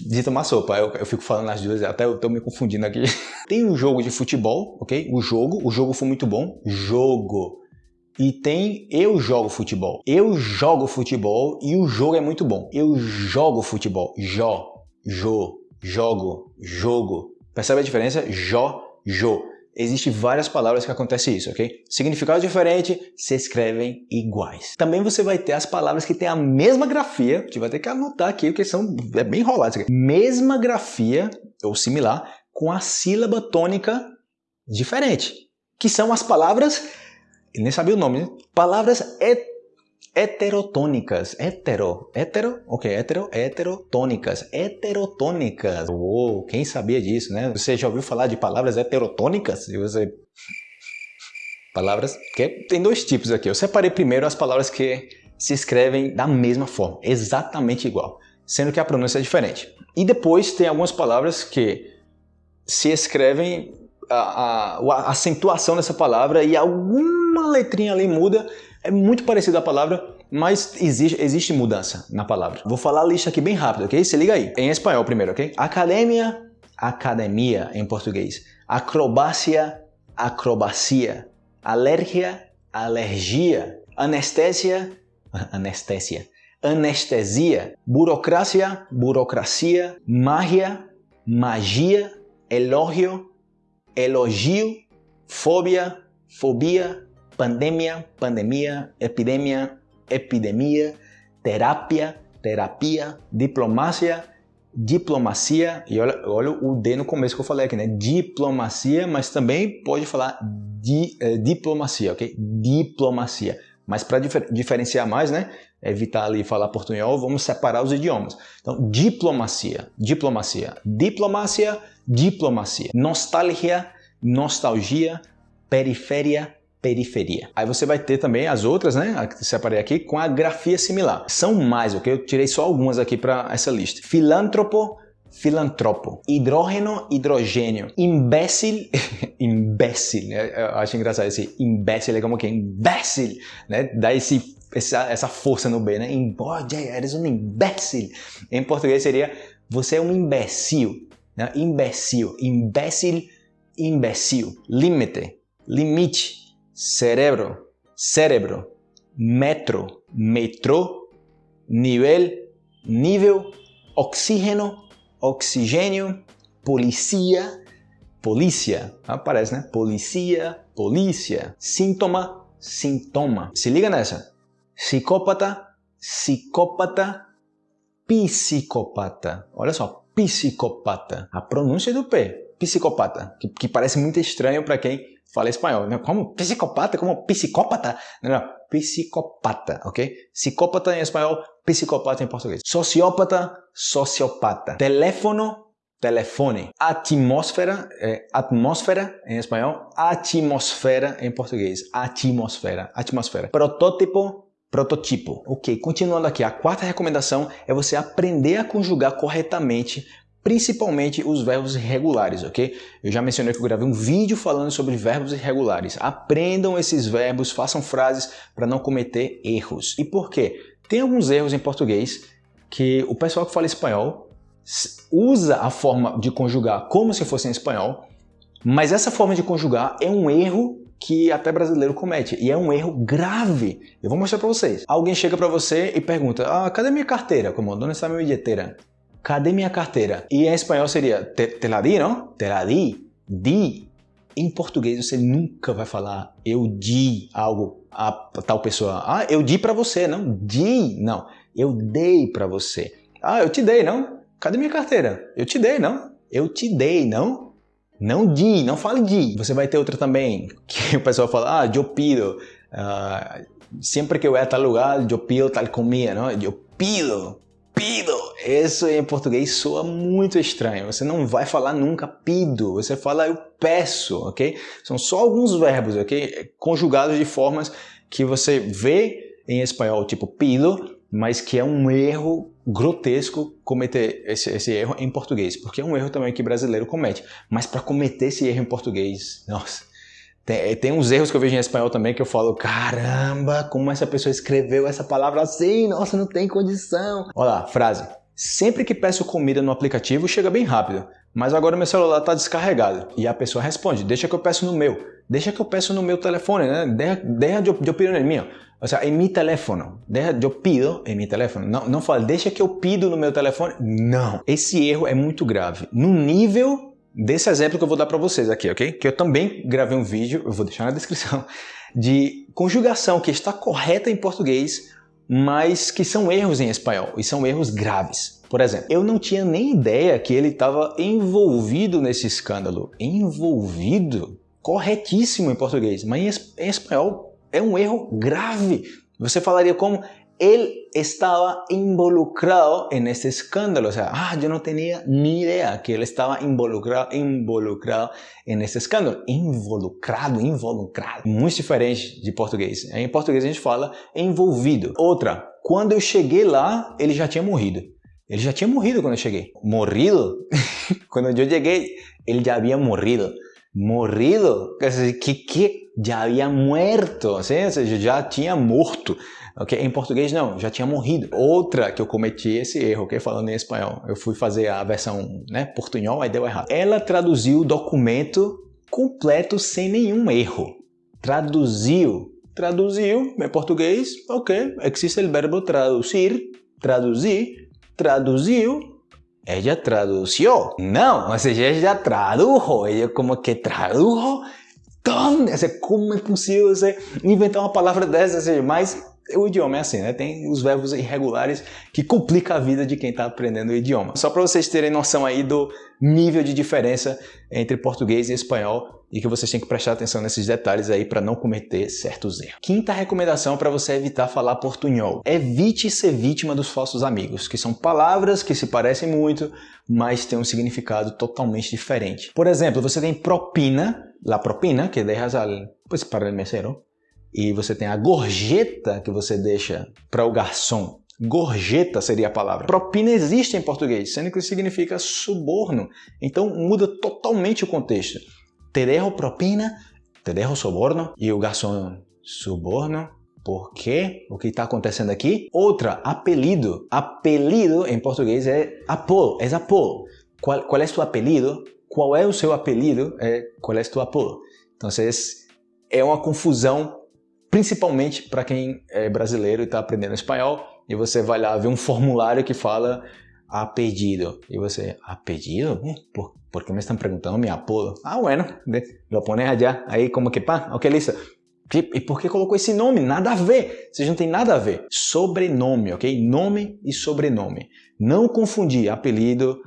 de tomar sopa. Eu, eu fico falando as duas, até eu tô me confundindo aqui. (laughs) Tem um jogo de futebol, ok? O jogo, o jogo foi muito bom. Jogo. E tem eu jogo futebol. Eu jogo futebol e o jogo é muito bom. Eu jogo futebol. Jó, jo, jogo, jogo. Percebe a diferença? Jó, jo. Existem várias palavras que acontece isso, ok? Significados diferentes se escrevem iguais. Também você vai ter as palavras que têm a mesma grafia, que vai ter que anotar aqui, porque são é bem enroladas. Mesma grafia, ou similar, com a sílaba tônica diferente, que são as palavras nem sabia o nome, né? Palavras et heterotônicas. Hetero. Hetero? Ok, hetero. Heterotônicas. Heterotônicas. Uou, quem sabia disso, né? Você já ouviu falar de palavras heterotônicas? E você... Palavras que tem dois tipos aqui. Eu separei primeiro as palavras que se escrevem da mesma forma, exatamente igual, sendo que a pronúncia é diferente. E depois tem algumas palavras que se escrevem a, a, a acentuação dessa palavra e alguma letrinha ali muda, é muito parecido a palavra, mas existe, existe mudança na palavra. Vou falar a lista aqui bem rápido, ok? Se liga aí. Em espanhol primeiro, ok? Academia, academia em português. Acrobácia, acrobacia. Alergia, alergia. Anestésia, (laughs) anestésia. Anestesia. Burocracia, burocracia. Magia, magia. Elogio, elogio, fobia, fobia, pandemia, pandemia, epidemia, epidemia, terapia, terapia, diplomacia, diplomacia, e olha, olha o D no começo que eu falei aqui, né? Diplomacia, mas também pode falar di, eh, diplomacia, ok? Diplomacia. Mas para difer diferenciar mais, né? Evitar ali falar portunhol, vamos separar os idiomas. Então, diplomacia, diplomacia, diplomacia, diplomacia. Nostalgia, nostalgia, periferia, periferia. Aí você vai ter também as outras, né, que separei aqui, com a grafia similar. São mais, ok? Eu tirei só algumas aqui para essa lista. Filântropo, filantropo, hidrogênio, hidrogênio, imbécil, imbécil, né? eu acho engraçado esse imbécil, é como que imbécil, né? Dá esse, essa, essa força no B, né? Embode, eres um imbécil. Em português seria, você é um imbecil, né? Imbecil, imbécil, imbecil. Límite, limite. Cerebro, cérebro. Metro, metrô. Nível, nível. Oxígeno, oxigênio. Polícia, polícia. Aparece, né? Polícia, polícia. Síntoma, sintoma. Se liga nessa. Psicópata, psicópata, psicopata. Olha só, psicopata. A pronúncia do P, psicopata, que, que parece muito estranho para quem fala espanhol. Né? Como psicopata? Como psicópata? Não, não, psicopata, ok? Psicópata em espanhol, psicopata em português. Sociópata, sociopata. Teléfono, telefone. Atmosfera, é, atmosfera em espanhol, atmosfera em português. Atmosfera, atmosfera. Protótipo, Prototipo. Ok, continuando aqui, a quarta recomendação é você aprender a conjugar corretamente principalmente os verbos irregulares, ok? Eu já mencionei que eu gravei um vídeo falando sobre verbos irregulares. Aprendam esses verbos, façam frases para não cometer erros. E por quê? Tem alguns erros em português que o pessoal que fala espanhol usa a forma de conjugar como se fosse em espanhol, mas essa forma de conjugar é um erro que até brasileiro comete e é um erro grave. Eu vou mostrar para vocês. Alguém chega para você e pergunta: "Ah, cadê minha carteira? Como onde está minha bilheteira?" Cadê minha carteira? E em espanhol seria te, te la di, não? Te la di. Di. Em português você nunca vai falar eu di algo a tal pessoa. Ah, eu di para você, não. Di, não. Eu dei para você. Ah, eu te dei, não. Cadê minha carteira? Eu te dei, não. Eu te dei, não. Não di, não fale di. Você vai ter outra também, (laughs) que o pessoal fala, ah, eu pido. Uh, sempre que eu vou a tal lugar, eu pido tal comida, não? Eu pido, pido. Isso em português soa muito estranho. Você não vai falar nunca pido, você fala eu peço, ok? São só alguns verbos, ok? Conjugados de formas que você vê em espanhol, tipo pido, mas que é um erro grotesco cometer esse, esse, erro em português, porque é um erro também que brasileiro comete. Mas para cometer esse erro em português, nossa, tem, tem, uns erros que eu vejo em espanhol também que eu falo, caramba, como essa pessoa escreveu essa palavra assim, nossa, não tem condição. Olha lá, frase. Sempre que peço comida no aplicativo, chega bem rápido, mas agora meu celular está descarregado. E a pessoa responde, deixa que eu peço no meu, deixa que eu peço no meu telefone, né? Deja, deja eu, eu pido no meu. Ou seja, em meu telefone. Deja, eu pido em meu telefone. Não, não fala, deixa que eu pido no meu telefone. Não. Esse erro é muito grave. No nível desse exemplo que eu vou dar para vocês aqui, ok? Que eu também gravei um vídeo, eu vou deixar na descrição, (laughs) de conjugação que está correta em português, mas que são erros em espanhol e são erros graves. Por exemplo, eu não tinha nem ideia que ele estava envolvido nesse escândalo. Envolvido? Corretíssimo em português, mas em espanhol é um erro grave. Você falaria como él estaba involucrado en este escándalo. O sea, ah, yo no tenía ni idea que él estaba involucrado, involucrado en este escândalo. Involucrado, involucrado. Muito diferente de português. Em português a gente fala envolvido. Outra, quando eu cheguei lá, ele já tinha morrido. Ele já tinha morrido quando eu cheguei. Morrido? (laughs) quando eu cheguei, ele já havia morrido. Morrido? Que que? Já havia muerto, ou seja, já tinha morto. Okay? Em português não, já tinha morrido. Outra que eu cometi esse erro, okay? falando em espanhol, eu fui fazer a versão né, portunhol, aí deu errado. Ela traduziu o documento completo sem nenhum erro. Traduziu. Traduziu em português, ok, existe o verbo traduzir, traduzir, traduziu, ella traduziu. Não, ou seja, ella tradujo, ella como que tradujo. Como, como é possível você inventar uma palavra dessa? Ou seja, mais o idioma é assim, né? Tem os verbos irregulares que complicam a vida de quem está aprendendo o idioma. Só para vocês terem noção aí do nível de diferença entre português e espanhol e que vocês têm que prestar atenção nesses detalhes aí para não cometer certos erros. Quinta recomendação para você evitar falar portunhol. Evite ser vítima dos falsos amigos, que são palavras que se parecem muito, mas têm um significado totalmente diferente. Por exemplo, você tem propina, la propina, que dejas al, pues, para el mesero, e você tem a gorjeta que você deixa para o garçom. Gorjeta seria a palavra. Propina existe em português, sendo que significa suborno. Então muda totalmente o contexto. Te dejo propina, te dejo soborno. E o garçom, suborno? Por quê? O que está acontecendo aqui? Outra, apelido. Apelido em português é apodo, é apodo. Qual, qual é tu apelido? Qual é o seu apelido? É, qual é tu apodo? Então, é uma confusão principalmente para quem é brasileiro e está aprendendo espanhol, e você vai lá ver um formulário que fala a pedido, e você, a pedido? ¿Por, ¿Por qué me están preguntando mi apodo? Ah, bueno, lo pones allá, aí como que, pá, ok, listo. E por que colocou esse nome? Nada a ver. Vocês não tem nada a ver. Sobrenome, ok? Nome e sobrenome. Não confundir apelido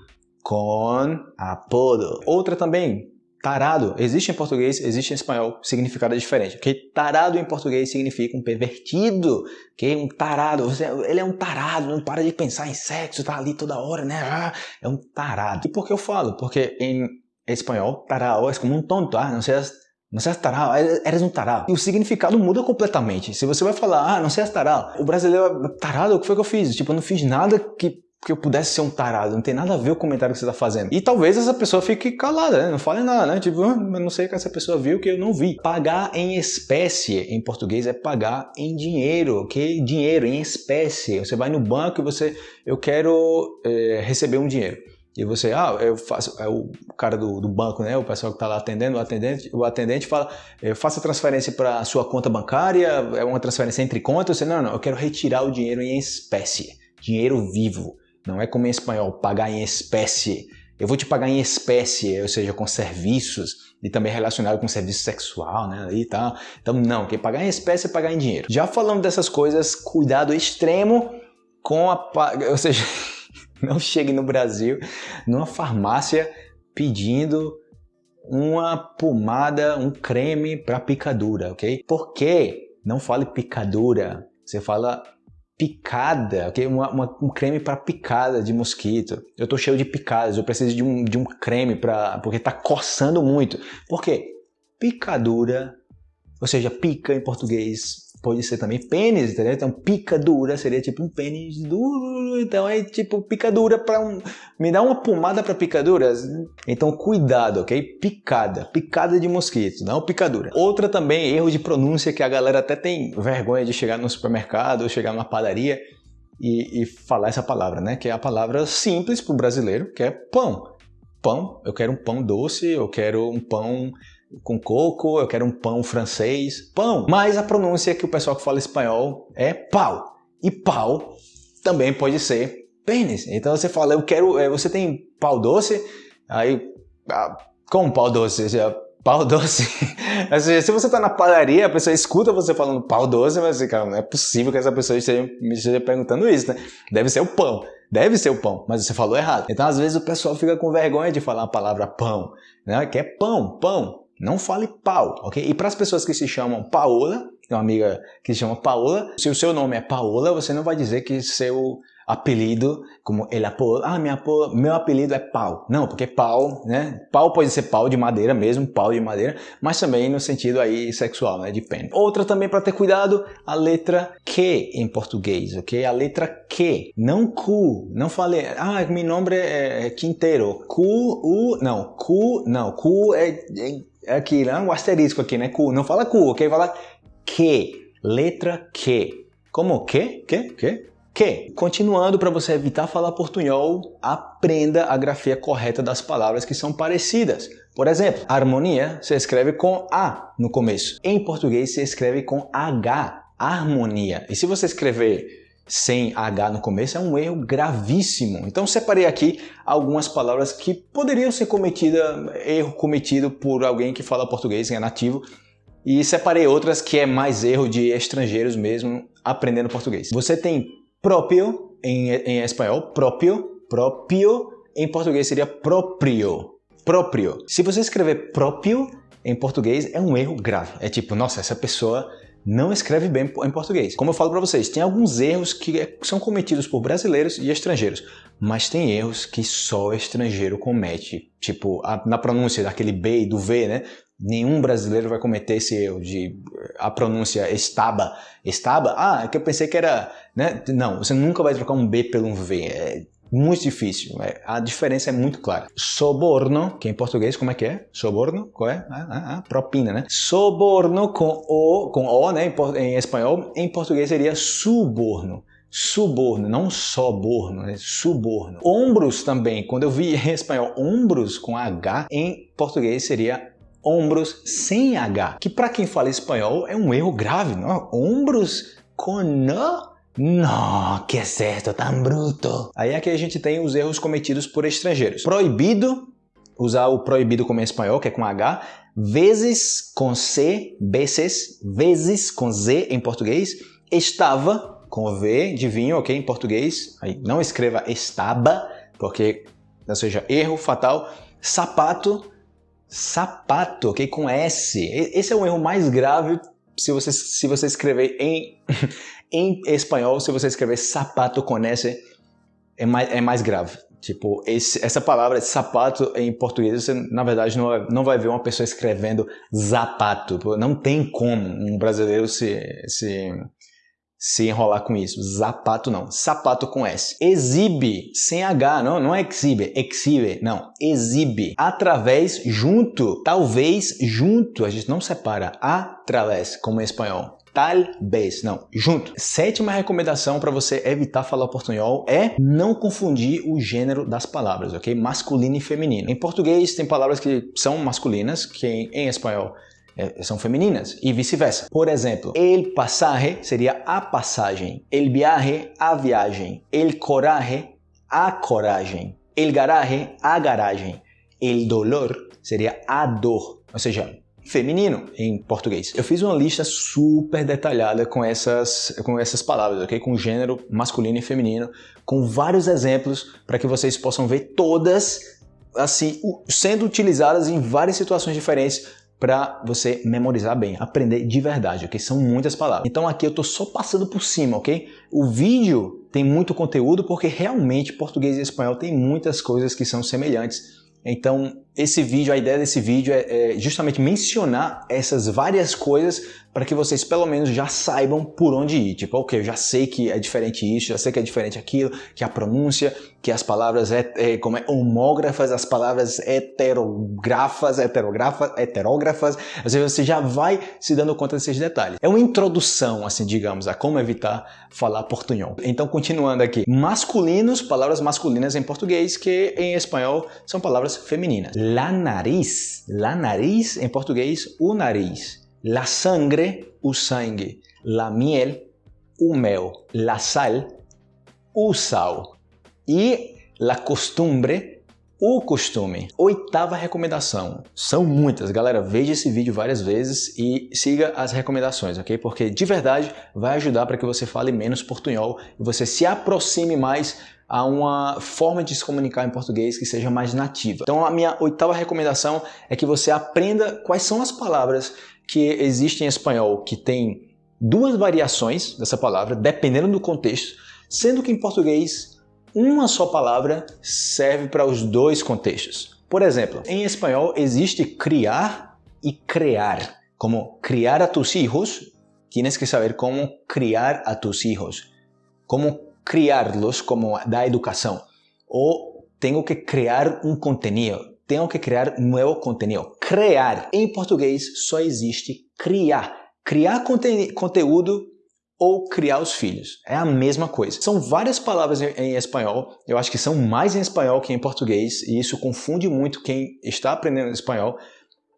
com apodo. Outra também, Tarado existe em português, existe em espanhol, significado é diferente. Porque tarado em português significa um pervertido, que um tarado, você, ele é um tarado, não para de pensar em sexo, tá ali toda hora, né? Ah, é um tarado. E por que eu falo? Porque em espanhol, tarado é como um tonto, ah, não seas, não seas tarado, eres um tarado. E o significado muda completamente. Se você vai falar, ah, não seas tarado, o brasileiro, tarado, o que foi que eu fiz? Tipo, eu não fiz nada que que eu pudesse ser um tarado, não tem nada a ver o comentário que você está fazendo. E talvez essa pessoa fique calada, né? não fale nada, né? Tipo, ah, eu não sei o que essa pessoa viu que eu não vi. Pagar em espécie, em português, é pagar em dinheiro, ok? Dinheiro, em espécie. Você vai no banco e você, eu quero é, receber um dinheiro. E você, ah, eu faço, é o cara do, do banco, né? O pessoal que está lá atendendo, o atendente, o atendente fala, eu faço a transferência para sua conta bancária, é uma transferência entre contas. Você, não, não, eu quero retirar o dinheiro em espécie, dinheiro vivo. Não é como em espanhol, pagar em espécie. eu vou te pagar em espécie, ou seja, com serviços, e também relacionado com serviço sexual, né, e tal. Então, não, quem pagar em espécie é pagar em dinheiro. Já falando dessas coisas, cuidado extremo com a... ou seja, (laughs) não chegue no Brasil, numa farmácia, pedindo uma pomada, um creme para picadura, ok? Por quê? Não fale picadura, você fala picada, ok? Uma, uma, um creme para picada de mosquito. Eu tô cheio de picadas, eu preciso de um, de um creme para porque tá coçando muito. Por quê? Picadura, ou seja, pica em português pode ser também pênis, entendeu? Então picadura seria tipo um pênis duro, então é tipo picadura para um, me dá uma pomada para picaduras. Então cuidado, ok? Picada, picada de mosquito, não picadura. Outra também erro de pronúncia que a galera até tem vergonha de chegar no supermercado ou chegar numa padaria e, e falar essa palavra, né? Que é a palavra simples para o brasileiro, que é pão. Pão, eu quero um pão doce, eu quero um pão com coco, eu quero um pão francês, pão. Mas a pronúncia que o pessoal que fala espanhol é pau. E pau também pode ser pênis. Então você fala, eu quero, é, você tem pau doce? Aí, ah, como pau doce? Pau doce. (laughs) Se você está na padaria, a pessoa escuta você falando pau doce, mas cara, não é possível que essa pessoa esteja me esteja perguntando isso, né? Deve ser o pão. Deve ser o pão, mas você falou errado. Então, às vezes, o pessoal fica com vergonha de falar a palavra pão, né? Que é pão, pão. Não fale pau, ok? E para as pessoas que se chamam Paola, tem uma amiga que se chama Paola, se o seu nome é Paola, você não vai dizer que seu apelido, como ele apoia, ah, minha, meu apelido é pau. Não, porque pau, né? Pau pode ser pau de madeira mesmo, pau de madeira, mas também no sentido aí sexual, né? De pênis. Outra também para ter cuidado, a letra Q em português, ok? A letra Q, não Q. Não falei, ah, meu nome é, é Quinteiro. Q, U, não. Q, não. É, é é aqui, né? Um asterisco aqui, né? Q. Não fala Q, ok? Fala que. Letra Q. Como que? Que? Que? Que. Continuando, para você evitar falar portunhol, aprenda a grafia correta das palavras que são parecidas. Por exemplo, harmonia se escreve com A no começo. Em português se escreve com H, harmonia. E se você escrever sem H no começo é um erro gravíssimo. Então separei aqui algumas palavras que poderiam ser cometida, erro cometido por alguém que fala português, que é nativo, e separei outras que é mais erro de estrangeiros mesmo aprendendo português. Você tem próprio em, em espanhol, próprio, próprio, em português seria próprio, próprio. Se você escrever próprio em português é um erro grave. É tipo, nossa, essa pessoa não escreve bem em português. Como eu falo para vocês, tem alguns erros que é, são cometidos por brasileiros e estrangeiros, mas tem erros que só estrangeiro comete. Tipo, a, na pronúncia daquele B e do V, né? Nenhum brasileiro vai cometer esse erro de a pronúncia estaba. Estaba? Ah, é que eu pensei que era... Né? Não, você nunca vai trocar um B pelo um V. É, muito difícil. É, a diferença é muito clara. Soborno, que em português como é que é? Soborno, qual é? Ah, ah, ah, propina, né? Soborno com o, com o, né? Em, em espanhol, em português seria suborno. Suborno, não soborno, né? suborno. Ombros também, quando eu vi (laughs) em espanhol ombros com H, em português seria ombros sem H, que para quem fala espanhol é um erro grave, não? Ombros com N não, que é certo, tão bruto. Aí aqui a gente tem os erros cometidos por estrangeiros. Proibido, usar o proibido como em espanhol, que é com H, vezes com C, vezes, vezes com Z em português, estava com V de vinho, ok, em português, aí não escreva estaba, porque, ou seja, erro fatal, sapato, sapato, ok, com S, esse é o erro mais grave se você, se você escrever em, (laughs) em espanhol, se você escrever sapato com S, é mais, é mais grave. Tipo, esse, essa palavra sapato em português, você na verdade não vai, não vai ver uma pessoa escrevendo zapato. Não tem como um brasileiro se, se, se enrolar com isso. Zapato não. Sapato com S. Exibe, sem H, não, não é exhibe, exhibe, não. Exibe. Através, junto. Talvez, junto. A gente não separa. Através, como em espanhol. Talvez, não, junto. Sétima recomendação para você evitar falar portunhol é não confundir o gênero das palavras, ok? Masculino e feminino. Em português tem palavras que são masculinas, que em espanhol são femininas e vice-versa. Por exemplo, el pasaje seria a passagem, el viaje, a viagem, el coraje, a coragem, El garaje, a garagem. El dolor seria a dor, ou seja, feminino em português. Eu fiz uma lista super detalhada com essas, com essas palavras, ok? Com gênero masculino e feminino, com vários exemplos para que vocês possam ver todas assim sendo utilizadas em várias situações diferentes para você memorizar bem, aprender de verdade, ok? São muitas palavras. Então aqui eu estou só passando por cima, ok? O vídeo tem muito conteúdo porque realmente português e espanhol tem muitas coisas que são semelhantes. Então esse vídeo, a ideia desse vídeo é, é justamente mencionar essas várias coisas para que vocês pelo menos já saibam por onde ir. Tipo, ok, eu já sei que é diferente isso, já sei que é diferente aquilo, que a pronúncia, que as palavras é, é como é homógrafas, as palavras heterografas, heterografas, heterógrafas, às vezes você já vai se dando conta desses detalhes. É uma introdução, assim, digamos, a como evitar falar portunhol. Então, continuando aqui, masculinos, palavras masculinas em português, que em espanhol são palavras femininas. La nariz, la nariz em português, o nariz. La sangre, o sangue. La miel, o mel. La sal, o sal. E la costumbre, o costume. Oitava recomendação. São muitas, galera. Veja esse vídeo várias vezes e siga as recomendações, ok? Porque de verdade vai ajudar para que você fale menos portunhol e você se aproxime mais a uma forma de se comunicar em português que seja mais nativa. Então a minha oitava recomendação é que você aprenda quais são as palavras que existe em espanhol que tem duas variações dessa palavra, dependendo do contexto, sendo que em português uma só palavra serve para os dois contextos. Por exemplo, em espanhol existe criar e crear. Como criar a tus hijos, tienes que saber como criar a tus hijos. Como criarlos, como da educação. Ou tenho que criar um contenido tenho que criar novo conteúdo. Criar. Em português só existe criar. Criar conte conteúdo ou criar os filhos. É a mesma coisa. São várias palavras em, espanhol, eu acho que são mais em espanhol que em português, e isso confunde muito quem está aprendendo espanhol.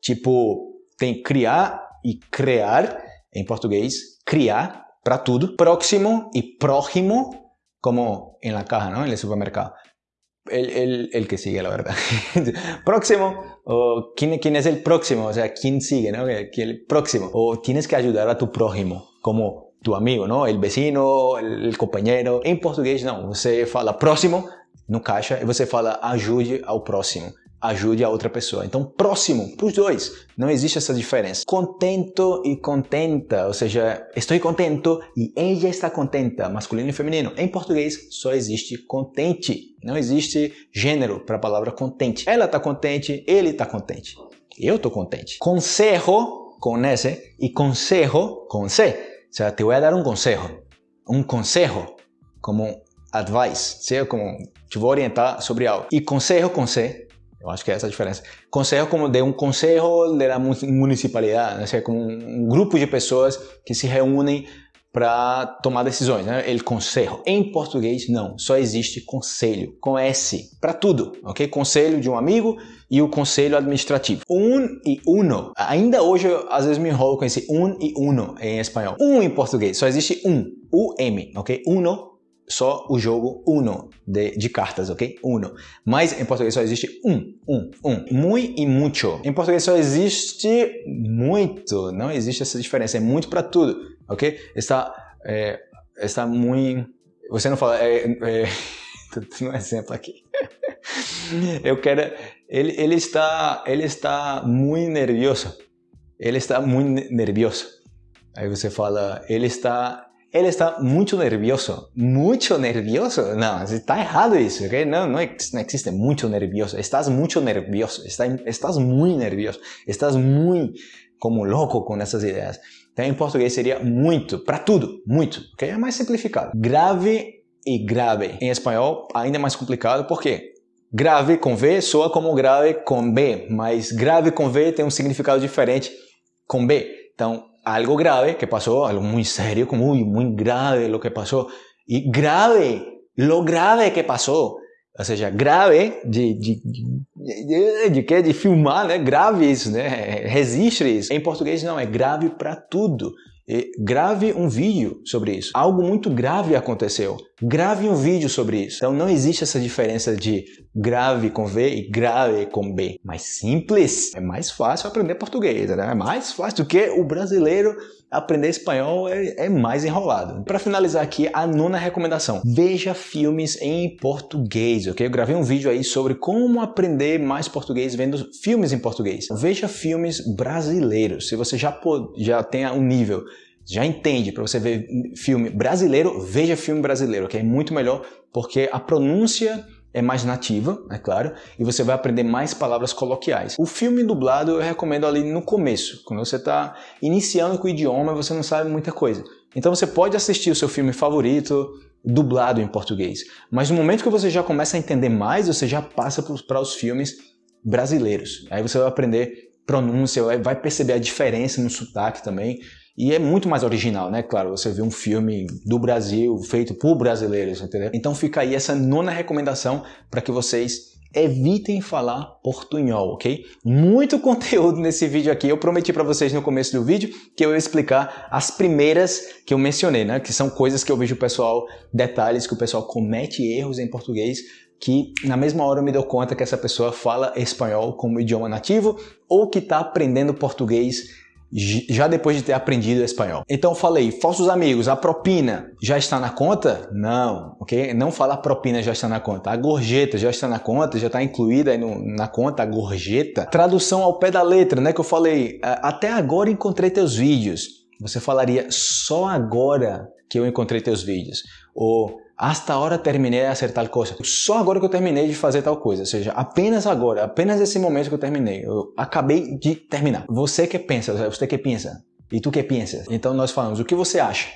Tipo, tem criar e criar em português, criar para tudo. Próximo e próximo, como em la caja, ¿no? En el supermercado el, el, el, que sigue, la verdad. (laughs) próximo, o ¿quién, quién es el próximo, o sea, quién sigue, ¿no? El próximo. O tienes que ayudar a tu prójimo, como tu amigo, ¿no? El vecino, el, el compañero. En portugués, não. Você fala próximo no caixa e você fala ajude ao próximo ajude a outra pessoa. Então, próximo para os dois. Não existe essa diferença. Contento e contenta, ou seja, estou contento e ela está contenta, masculino e feminino. Em português, só existe contente. Não existe gênero para a palavra contente. Ela está contente, ele está contente. Eu estou contente. Consejo, com S, e consejo, com C. O seja, te vou dar um consejo. Um consejo, como advice, seja como te vou orientar sobre algo. E consejo com C eu acho que é essa a diferença. Conselho como de um conselho da municipalidade, né? Seja como um grupo de pessoas que se reúnem para tomar decisões, né? El conselho. Em português, não. Só existe conselho, com S, para tudo, ok? Conselho de um amigo e o conselho administrativo. Um e uno. Ainda hoje, às vezes, me enrolo com esse um e uno em espanhol. Um em português, só existe um. U-M, ok? Uno só o jogo Uno de, de, cartas, ok? Uno. Mas em português só existe um, um, um. Muy e mucho. Em português só existe muito. Não existe essa diferença. É muito para tudo, ok? Está, é, está muito... Você não fala... É, é, (laughs) um exemplo aqui. (laughs) Eu quero... Ele, ele, está, ele está muito nervioso. Ele está muito nervioso. Aí você fala... Ele está ele está muito nervioso. Muito nervioso? Não, está errado isso, ok? Não, não, existe muito nervioso. Estás muito nervioso. Estás muito nervioso. Estás muito como louco com essas ideias. Então, em português seria muito, para tudo, muito, ok? É mais simplificado. Grave e grave. Em espanhol, ainda mais complicado, por quê? Grave com V soa como grave com B, mas grave com V tem um significado diferente com B. Então, algo grave que pasó, algo muy serio, como muy, muy grave lo que pasó. Y grave, lo grave que pasó. Ou seja, grave de, de, de, de, de, de filmar, né? Grave isso, né? Registre isso. Em português não, é grave para tudo. E grave um vídeo sobre isso. Algo muito grave aconteceu. grave um vídeo sobre isso. Então não existe essa diferença de grave com V e grave com B. Mais simples, é mais fácil aprender português, né? É mais fácil do que o brasileiro aprender espanhol é, é mais enrolado. Para finalizar aqui, a nona recomendação. Veja filmes em português, ok? Eu gravei um vídeo aí sobre como aprender mais português vendo filmes em português. Veja filmes brasileiros. Se você já, já tem um nível já entende, para você ver filme brasileiro, veja filme brasileiro, que é muito melhor porque a pronúncia é mais nativa, é claro, e você vai aprender mais palavras coloquiais. O filme dublado eu recomendo ali no começo, quando você está iniciando com o idioma, você não sabe muita coisa. Então você pode assistir o seu filme favorito dublado em português, mas no momento que você já começa a entender mais, você já passa para os filmes brasileiros. Aí você vai aprender pronúncia, vai perceber a diferença no sotaque também. E é muito mais original, né? Claro, você vê um filme do Brasil, feito por brasileiros, entendeu? Então fica aí essa nona recomendação para que vocês evitem falar portunhol, ok? Muito (laughs) conteúdo nesse vídeo aqui. Eu prometi para vocês no começo do vídeo que eu ia explicar as primeiras que eu mencionei, né? Que são coisas que eu vejo o pessoal, detalhes que o pessoal comete erros em português que na mesma hora eu me dou conta que essa pessoa fala espanhol como idioma nativo ou que está aprendendo português já depois de ter aprendido espanhol. Então falei, falsos amigos, a propina já está na conta? Não, ok? Não fala a propina já está na conta. A gorjeta já está na conta, já está incluída no, na conta a gorjeta. Tradução ao pé da letra, né? Que eu falei, até agora encontrei teus vídeos. Você falaria só agora que eu encontrei teus vídeos. Ou hasta agora terminei de fazer tal coisa. Só agora que eu terminei de fazer tal coisa. Ou seja, apenas agora, apenas esse momento que eu terminei. Eu acabei de terminar. Você que pensa, você que pensa. E tu que pensa. Então nós falamos, o que você acha?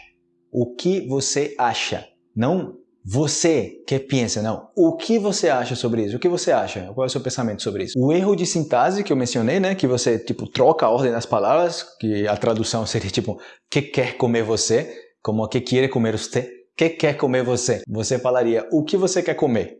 O que você acha? Não você que pensa, não. O que você acha sobre isso? O que você acha? Qual é o seu pensamento sobre isso? O erro de sintase que eu mencionei, né? Que você, tipo, troca a ordem das palavras, que a tradução seria, tipo, que quer comer você, como que quer comer você que quer comer você? Você falaria o que você quer comer?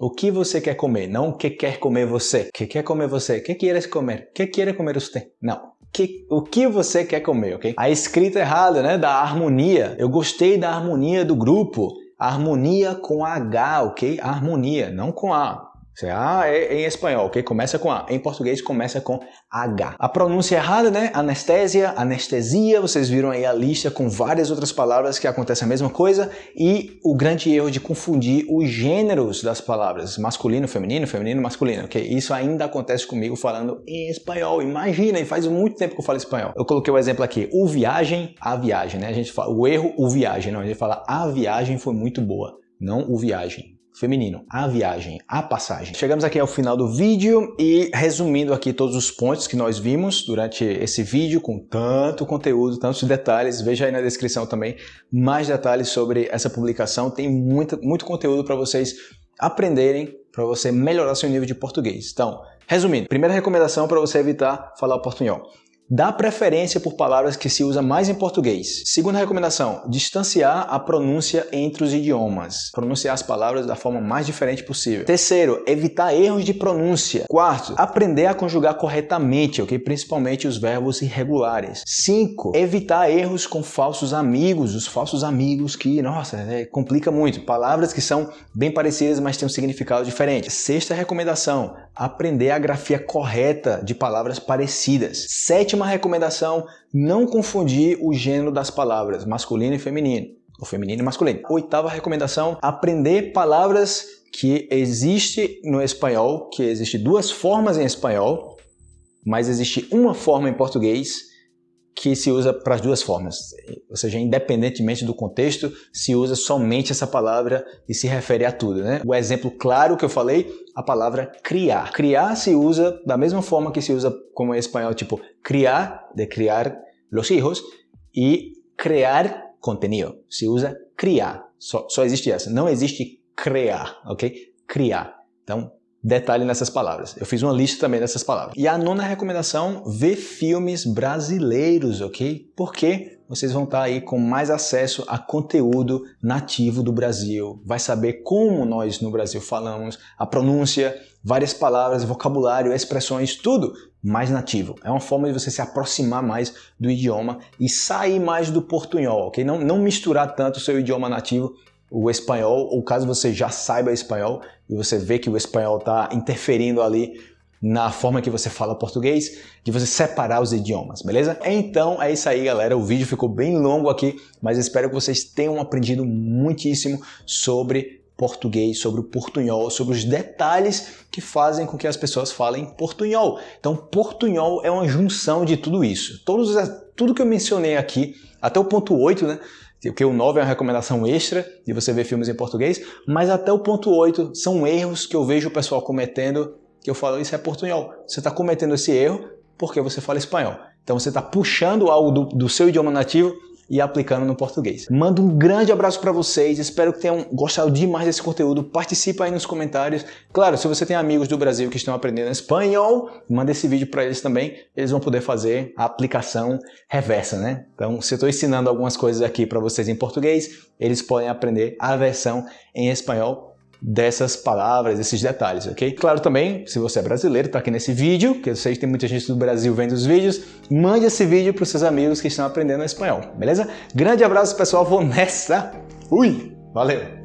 O que você quer comer? Não o que quer comer você. Que quer comer você? Que queres comer? Que quer comer você? Não. Que, o que você quer comer, ok? A escrita errada, né? Da harmonia. Eu gostei da harmonia do grupo. Harmonia com H, ok? Harmonia, não com A. A é em espanhol, ok? Começa com A. Em português começa com H. A pronúncia errada, né? Anestésia, anestesia, vocês viram aí a lista com várias outras palavras que acontece a mesma coisa e o grande erro de confundir os gêneros das palavras, masculino, feminino, feminino, masculino, ok? Isso ainda acontece comigo falando em espanhol. Imagina, faz muito tempo que eu falo espanhol. Eu coloquei o exemplo aqui, o viagem, a viagem, né? A gente fala o erro, o viagem, não, a gente fala a viagem foi muito boa, não o viagem feminino, a viagem, a passagem. Chegamos aqui ao final do vídeo e resumindo aqui todos os pontos que nós vimos durante esse vídeo com tanto conteúdo, tantos detalhes, veja aí na descrição também mais detalhes sobre essa publicação, tem muito, muito conteúdo para vocês aprenderem, para você melhorar seu nível de português. Então, resumindo, primeira recomendação para você evitar falar portunhol. Dá preferência por palavras que se usa mais em português. Segunda recomendação, distanciar a pronúncia entre os idiomas. Pronunciar as palavras da forma mais diferente possível. Terceiro, evitar erros de pronúncia. Quarto, aprender a conjugar corretamente, ok? Principalmente os verbos irregulares. Cinco, evitar erros com falsos amigos. Os falsos amigos que, nossa, é, complica muito. Palavras que são bem parecidas, mas têm um significado diferente. Sexta recomendação, aprender a grafia correta de palavras parecidas. Sétima recomendação, não confundir o gênero das palavras, masculino e feminino, ou feminino e masculino. Oitava recomendação, aprender palavras que existe no espanhol, que existe duas formas em espanhol, mas existe uma forma em português que se usa para as duas formas, ou seja, independentemente do contexto, se usa somente essa palavra e se refere a tudo. Né? O exemplo claro que eu falei, a palavra criar. Criar se usa da mesma forma que se usa como em espanhol, tipo criar, de criar los hijos, e crear contenido. Se usa criar. Só, só existe essa. Não existe criar, ok? Criar. Então, detalhe nessas palavras. Eu fiz uma lista também dessas palavras. E a nona recomendação, ver filmes brasileiros, ok? Porque vocês vão estar aí com mais acesso a conteúdo nativo do Brasil. Vai saber como nós no Brasil falamos, a pronúncia, várias palavras, vocabulário, expressões, tudo mais nativo. É uma forma de você se aproximar mais do idioma e sair mais do portunhol, ok? Não, não misturar tanto o seu idioma nativo o espanhol, ou caso você já saiba espanhol e você vê que o espanhol está interferindo ali na forma que você fala português, de você separar os idiomas, beleza? Então é isso aí, galera. O vídeo ficou bem longo aqui, mas espero que vocês tenham aprendido muitíssimo sobre português, sobre o portunhol, sobre os detalhes que fazem com que as pessoas falem portunhol. Então, portunhol é uma junção de tudo isso. Todos, tudo que eu mencionei aqui, até o ponto 8, né? Porque o 9 é uma recomendação extra de você ver filmes em português, mas até o ponto 8 são erros que eu vejo o pessoal cometendo, que eu falo, isso é portunhol. Você está cometendo esse erro porque você fala espanhol. Então você está puxando algo do, do seu idioma nativo e aplicando no português. Mando um grande abraço para vocês, espero que tenham gostado demais desse conteúdo. Participa aí nos comentários. Claro, se você tem amigos do Brasil que estão aprendendo espanhol, manda esse vídeo para eles também, eles vão poder fazer a aplicação reversa, né? Então, se eu estou ensinando algumas coisas aqui para vocês em português, eles podem aprender a versão em espanhol dessas palavras, desses detalhes, ok? Claro também, se você é brasileiro, está aqui nesse vídeo, que eu sei que tem muita gente do Brasil vendo os vídeos, mande esse vídeo para os seus amigos que estão aprendendo espanhol, beleza? Grande abraço, pessoal, vou nessa! Fui! Valeu!